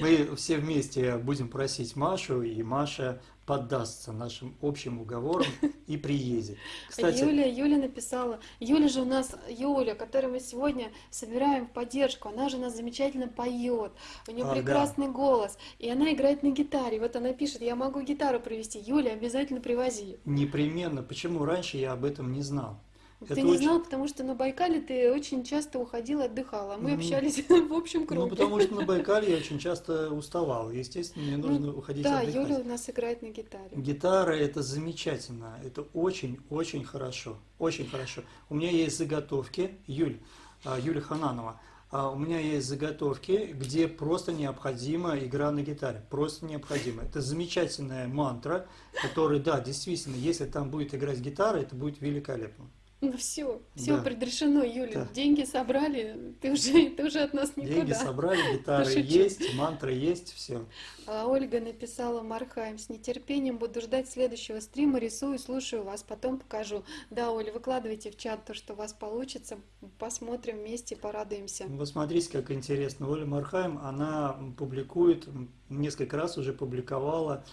Мы все вместе будем просить Машу, и Маша поддастся нашим общим уговорам и приедет. Кстати, Юля, Юля написала, Юля же у нас, Юля, которую мы сегодня собираем в поддержку, она же у нас замечательно поет, у нее а, прекрасный да. голос, и она играет на гитаре. Вот она пишет, я могу гитару привезти, Юля, обязательно привози. Непременно. Почему раньше я об этом не знал? Ты это не очень... знал, потому что на Байкале ты очень часто уходил, отдыхал, а мы общались в общем круге. Ну, потому что на Байкале я очень часто уставал. Естественно, мне ну нужно ну, уходить да, отдыхать. Да, Юля у нас играет на гитаре. Гитара – это замечательно. Это очень-очень хорошо. Очень хорошо. У меня есть заготовки. Юль, а, Юля Хананова. А, у меня есть заготовки, где просто необходима игра на гитаре. Просто необходимо. Это замечательная мантра, которая, да, действительно, если там будет играть гитара, это будет великолепно. Ну все, все да. предрешено, Юля. Да. Деньги собрали, ты уже, ты уже от нас никуда. Деньги собрали, гитара есть, мантра есть, все. А Ольга написала Мархайм, с нетерпением буду ждать следующего стрима, рисую, слушаю вас, потом покажу. Да, Оля, выкладывайте в чат то, что у вас получится, посмотрим вместе, порадуемся. Вы смотрите, как интересно. Оля Мархайм, она публикует, несколько раз уже публиковала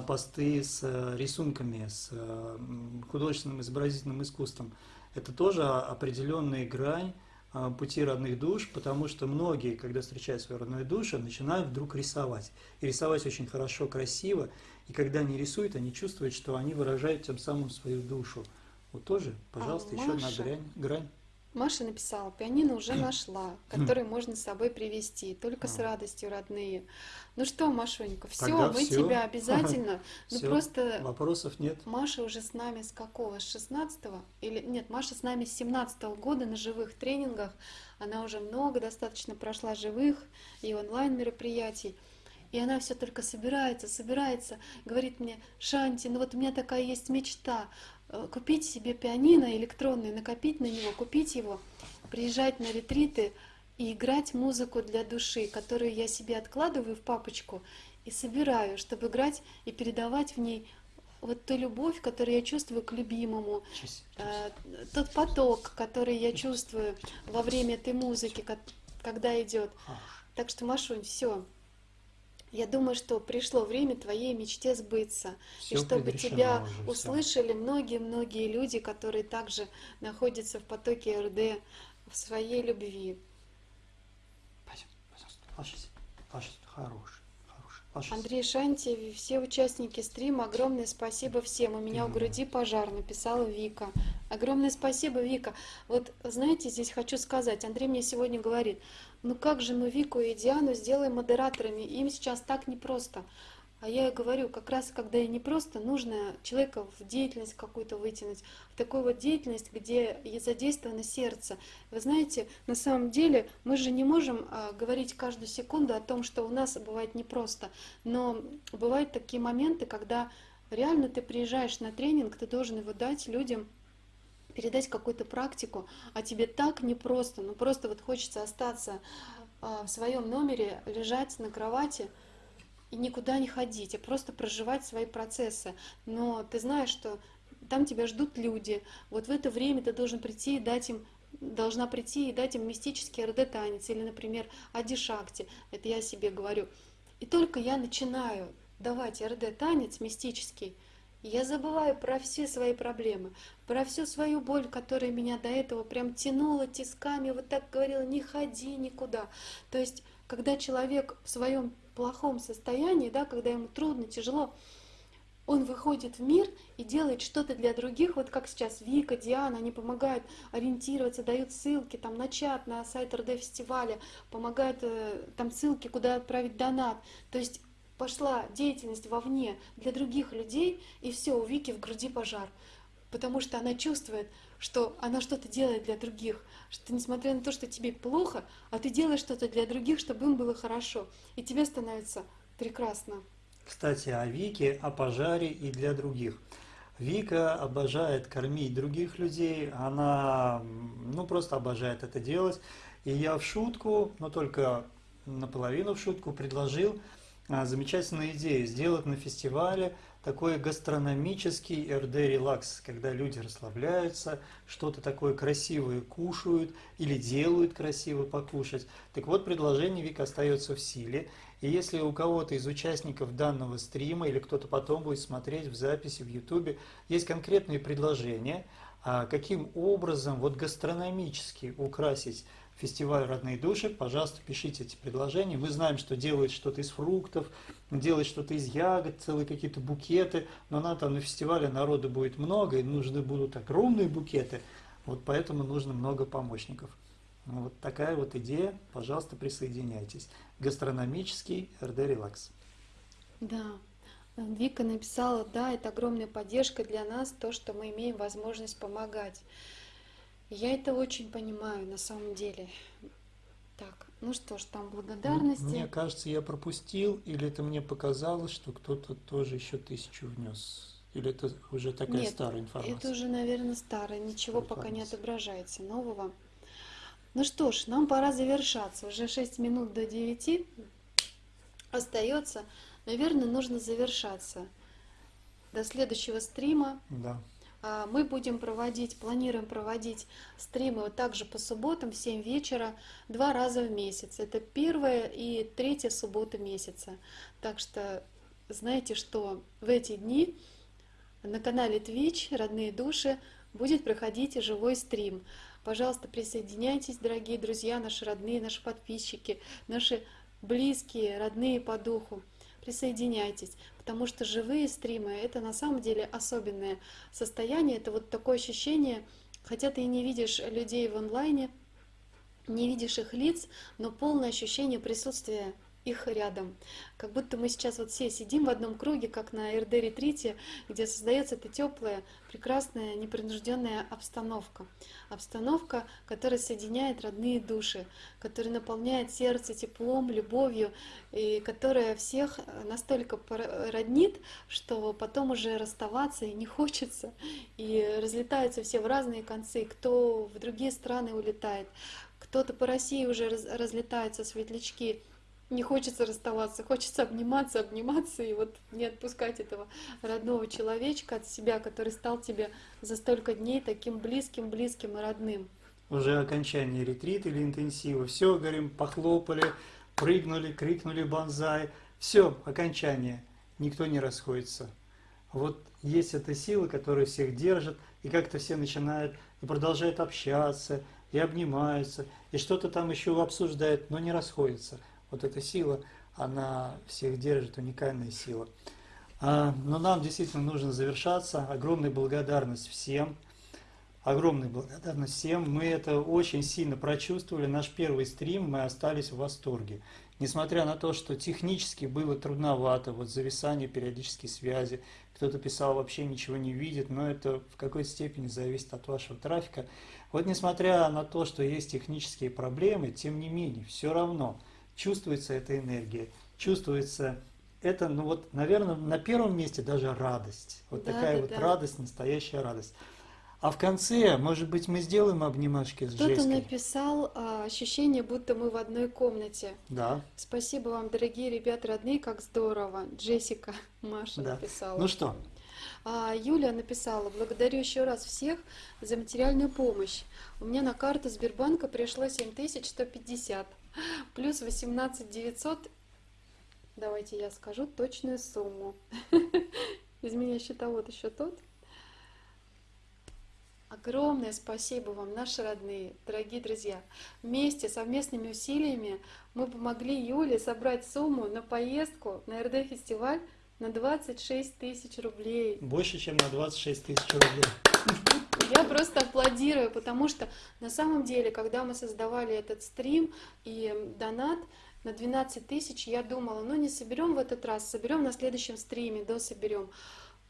посты с э, рисунками, с э, художественным изобразительным искусством. Это тоже определенная грань а, пути родных душ, потому что многие, когда встречают свою родную душу, начинают вдруг рисовать. И рисовать очень хорошо, красиво. И когда они рисуют, они чувствуют, что они выражают тем самым свою душу. Вот тоже, пожалуйста, а еще одна грань. грань. Маша написала, пианино уже нашла, который можно с собой привезти, только с радостью, родные. Ну что, Машонька, все, мы все. тебя обязательно. Ну просто вопросов нет. Маша уже с нами с какого? С 16 или нет? Маша с нами с 17 года на живых тренингах. Она уже много достаточно прошла живых и онлайн мероприятий. И она все только собирается, собирается, говорит мне, Шанти, ну вот у меня такая есть мечта, купить себе пианино электронное, накопить на него, купить его, приезжать на ретриты и играть музыку для души, которую я себе откладываю в папочку и собираю, чтобы играть и передавать в ней вот ту любовь, которую я чувствую к любимому, э, тот поток, который я чувствую во время этой музыки, когда идет. Так что, Машунь, все, я думаю, что пришло время твоей мечте сбыться, Все и чтобы тебя уже, услышали многие-многие люди, которые также находятся в потоке РД, в своей любви. Спасибо, пожалуйста, ложись, ложись, хороший. Андрей Шанти, все участники стрима, огромное спасибо всем. У меня mm-hmm. у груди пожар, написала Вика. Огромное спасибо, Вика. Вот знаете, здесь хочу сказать, Андрей мне сегодня говорит, ну как же мы Вику и Диану сделаем модераторами? Им сейчас так непросто. А я говорю, как раз когда и не просто, нужно человека в деятельность какую-то вытянуть, в такую вот деятельность, где задействовано сердце. Вы знаете, на самом деле мы же не можем а, говорить каждую секунду о том, что у нас бывает непросто, но бывают такие моменты, когда реально ты приезжаешь на тренинг, ты должен его дать людям передать какую-то практику, а тебе так непросто, ну просто вот хочется остаться а, в своем номере, лежать на кровати и никуда не ходить, а просто проживать свои процессы. Но ты знаешь, что там тебя ждут люди. Вот в это время ты должен прийти и дать им должна прийти и дать им мистический РД-танец или, например, Адишакти, это я себе говорю. И только я начинаю давать РД-танец мистический, я забываю про все свои проблемы, про всю свою боль, которая меня до этого прям тянула тисками, вот так говорила, не ходи никуда. То есть, когда человек в своем плохом состоянии, да, когда ему трудно, тяжело, он выходит в мир и делает что-то для других, вот как сейчас Вика, Диана, они помогают ориентироваться, дают ссылки там на чат, на сайт РД фестиваля, помогают э, там ссылки, куда отправить донат. То есть пошла деятельность вовне для других людей, и все, у Вики в груди пожар. Потому что она чувствует, что она что-то делает для других, что несмотря на то, что тебе плохо, а ты делаешь что-то для других, чтобы им было хорошо, и тебе становится прекрасно. Кстати, о Вике, о пожаре и для других. Вика обожает кормить других людей, она ну, просто обожает это делать. И я в шутку, но только наполовину в шутку, предложил а, замечательную идею сделать на фестивале такой гастрономический РД релакс, когда люди расслабляются, что-то такое красивое кушают или делают красиво покушать. Так вот, предложение Вика остается в силе. И если у кого-то из участников данного стрима или кто-то потом будет смотреть в записи в YouTube, есть конкретные предложения, а каким образом вот гастрономически украсить фестиваль «Родные души», пожалуйста, пишите эти предложения. Мы знаем, что делают что-то из фруктов, делают что-то из ягод, целые какие-то букеты, но на там на фестивале народу будет много, и нужны будут огромные букеты, вот поэтому нужно много помощников. Вот такая вот идея, пожалуйста, присоединяйтесь. Гастрономический РД «Релакс». Да, Вика написала, да, это огромная поддержка для нас, то, что мы имеем возможность помогать. Я это очень понимаю на самом деле. Так, ну что ж, там благодарности. Мне кажется, я пропустил, или это мне показалось, что кто-то тоже еще тысячу внес. Или это уже такая Нет, старая информация? это уже, наверное, старая. Ничего пока не отображается нового. Ну что ж, нам пора завершаться. Уже 6 минут до 9 остается. Наверное, нужно завершаться. До следующего стрима. Да. А, мы будем проводить, планируем проводить стримы вот также по субботам в 7 вечера, два раза в месяц. Это первая и третья суббота месяца. Так что знаете, что в эти дни на канале Twitch «Родные души» будет проходить живой стрим. Пожалуйста, присоединяйтесь, дорогие друзья, наши родные, наши подписчики, наши близкие, родные по духу присоединяйтесь, потому что живые стримы — это на самом деле особенное состояние, это вот такое ощущение, хотя ты и не видишь людей в онлайне, не видишь их лиц, но полное ощущение присутствия их рядом. Как будто мы сейчас вот все сидим в одном круге, как на РД-ретрите, где создается эта теплая, прекрасная, непринужденная обстановка. Обстановка, которая соединяет родные души, которая наполняет сердце теплом, любовью, и которая всех настолько роднит, что потом уже расставаться и не хочется, и разлетаются все в разные концы, кто в другие страны улетает, кто-то по России уже разлетаются светлячки, не хочется расставаться, хочется обниматься, обниматься и вот не отпускать этого родного человечка от себя, который стал тебе за столько дней таким близким, близким и родным. Уже окончание ретрита или интенсива. Все, говорим, похлопали, прыгнули, крикнули банзай. Все, окончание. Никто не расходится. Вот есть эта сила, которая всех держит, и как-то все начинают и продолжают общаться, и обнимаются, и что-то там еще обсуждают, но не расходятся. Вот эта сила, она всех держит, уникальная сила. А, но нам действительно нужно завершаться. Огромная благодарность всем. Огромная благодарность всем. Мы это очень сильно прочувствовали. Наш первый стрим, мы остались в восторге. Несмотря на то, что технически было трудновато, вот зависание периодической связи, кто-то писал, вообще ничего не видит, но это в какой-то степени зависит от вашего трафика. Вот несмотря на то, что есть технические проблемы, тем не менее, все равно – чувствуется эта энергия, чувствуется это, ну вот, наверное, на первом месте даже радость. Вот да, такая да, вот да. радость, настоящая радость. А в конце, может быть, мы сделаем обнимашки с Кто-то написал а, ощущение, будто мы в одной комнате. Да. Спасибо вам, дорогие ребята, родные, как здорово. Джессика, Маша да. написала. Ну что, А, Юля написала, благодарю еще раз всех за материальную помощь. У меня на карту Сбербанка пришло 7150, плюс 18 900. Давайте я скажу точную сумму. Из меня счетовод еще тот. Огромное спасибо вам, наши родные, дорогие друзья. Вместе, совместными усилиями мы помогли Юле собрать сумму на поездку на РД-фестиваль на 26 тысяч рублей. Больше, чем на 26 тысяч рублей. Я просто аплодирую, потому что на самом деле, когда мы создавали этот стрим и донат на 12 тысяч, я думала, ну не соберем в этот раз, соберем на следующем стриме, до соберем.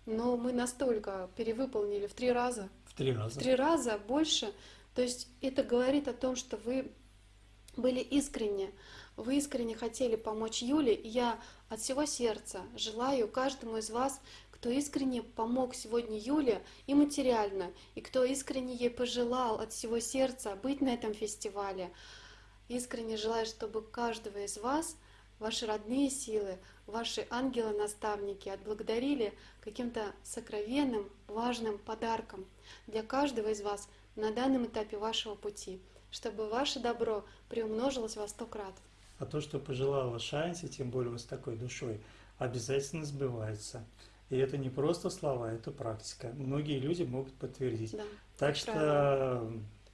Но мы настолько перевыполнили в три раза, В три раза. в три раза больше. То есть это говорит о том, что вы были искренне, вы искренне хотели помочь Юле. И я от всего сердца желаю каждому из вас, кто искренне помог сегодня Юле и материально, и кто искренне ей пожелал от всего сердца быть на этом фестивале. Искренне желаю, чтобы каждого из вас ваши родные силы, ваши ангелы-наставники отблагодарили каким-то сокровенным, важным подарком для каждого из вас на данном этапе вашего пути, чтобы ваше добро приумножилось во сто крат. А то, что пожелала Шанси, тем более вот с такой душой, обязательно сбывается. И это не просто слова, это практика. Многие люди могут подтвердить. Да, Так что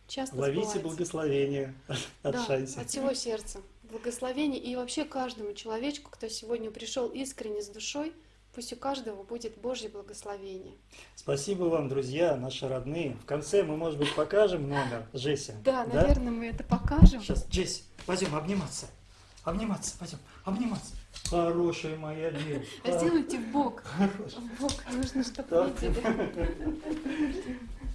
часто ловите сбывается. благословение от Да, Шанси. от всего сердца. Благословение и вообще каждому человечку, кто сегодня пришел искренне с душой, пусть у каждого будет Божье благословение. Спасибо вам, друзья, наши родные. В конце мы, может быть, покажем номер Джесси. Да, наверное, мы это покажем. Сейчас, Джесси, пойдем обниматься. Обниматься, пойдем, обниматься. Хорошая моя девочка. А сделайте в бок. Хорошая. В бок. Нужно, чтобы.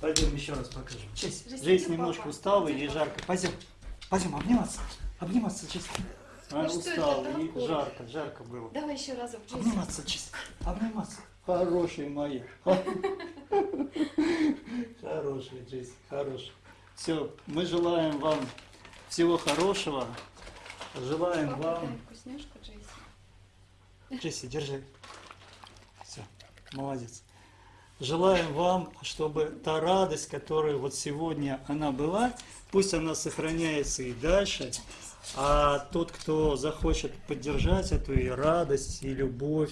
Пойдем еще раз покажем. Джесси иди, немножко устала, ей жарко. Пойдем, пойдем обниматься. Обниматься, Джесси. Она Ну это устала, ей жарко, жарко было. Давай еще разок, Джесси. Обниматься, Джесси, обниматься. Хорошая моя. Хорошая, Джесси, хорошая. Все, мы желаем вам всего хорошего. Желаем вам... вкусняшку, Джесси. Держи. Все, молодец. Желаем вам, чтобы та радость, которая вот сегодня она была, пусть она сохраняется и дальше, а тот, кто захочет поддержать эту и радость, и любовь,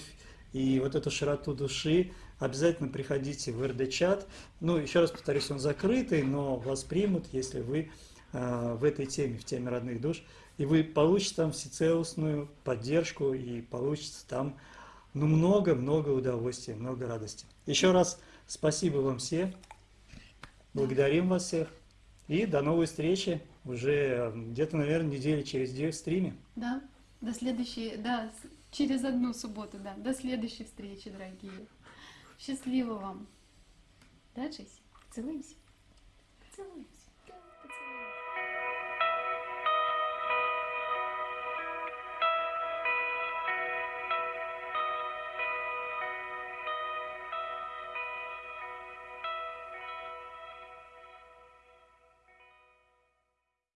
и вот эту широту души, обязательно приходите в РД-чат. Ну, еще раз повторюсь, он закрытый, но вас примут, если вы э, в этой теме, в теме родных душ, и вы получите там всецелостную поддержку и получите там ну, много-много удовольствия, много радости. Еще раз спасибо вам всем, благодарим вас всех и до новой встречи уже где-то, наверное, недели через две в стриме. Да, до следующей, да, через одну субботу, да, до следующей встречи, дорогие. Счастливо вам. Да, Джесси? Целуемся? Целуемся.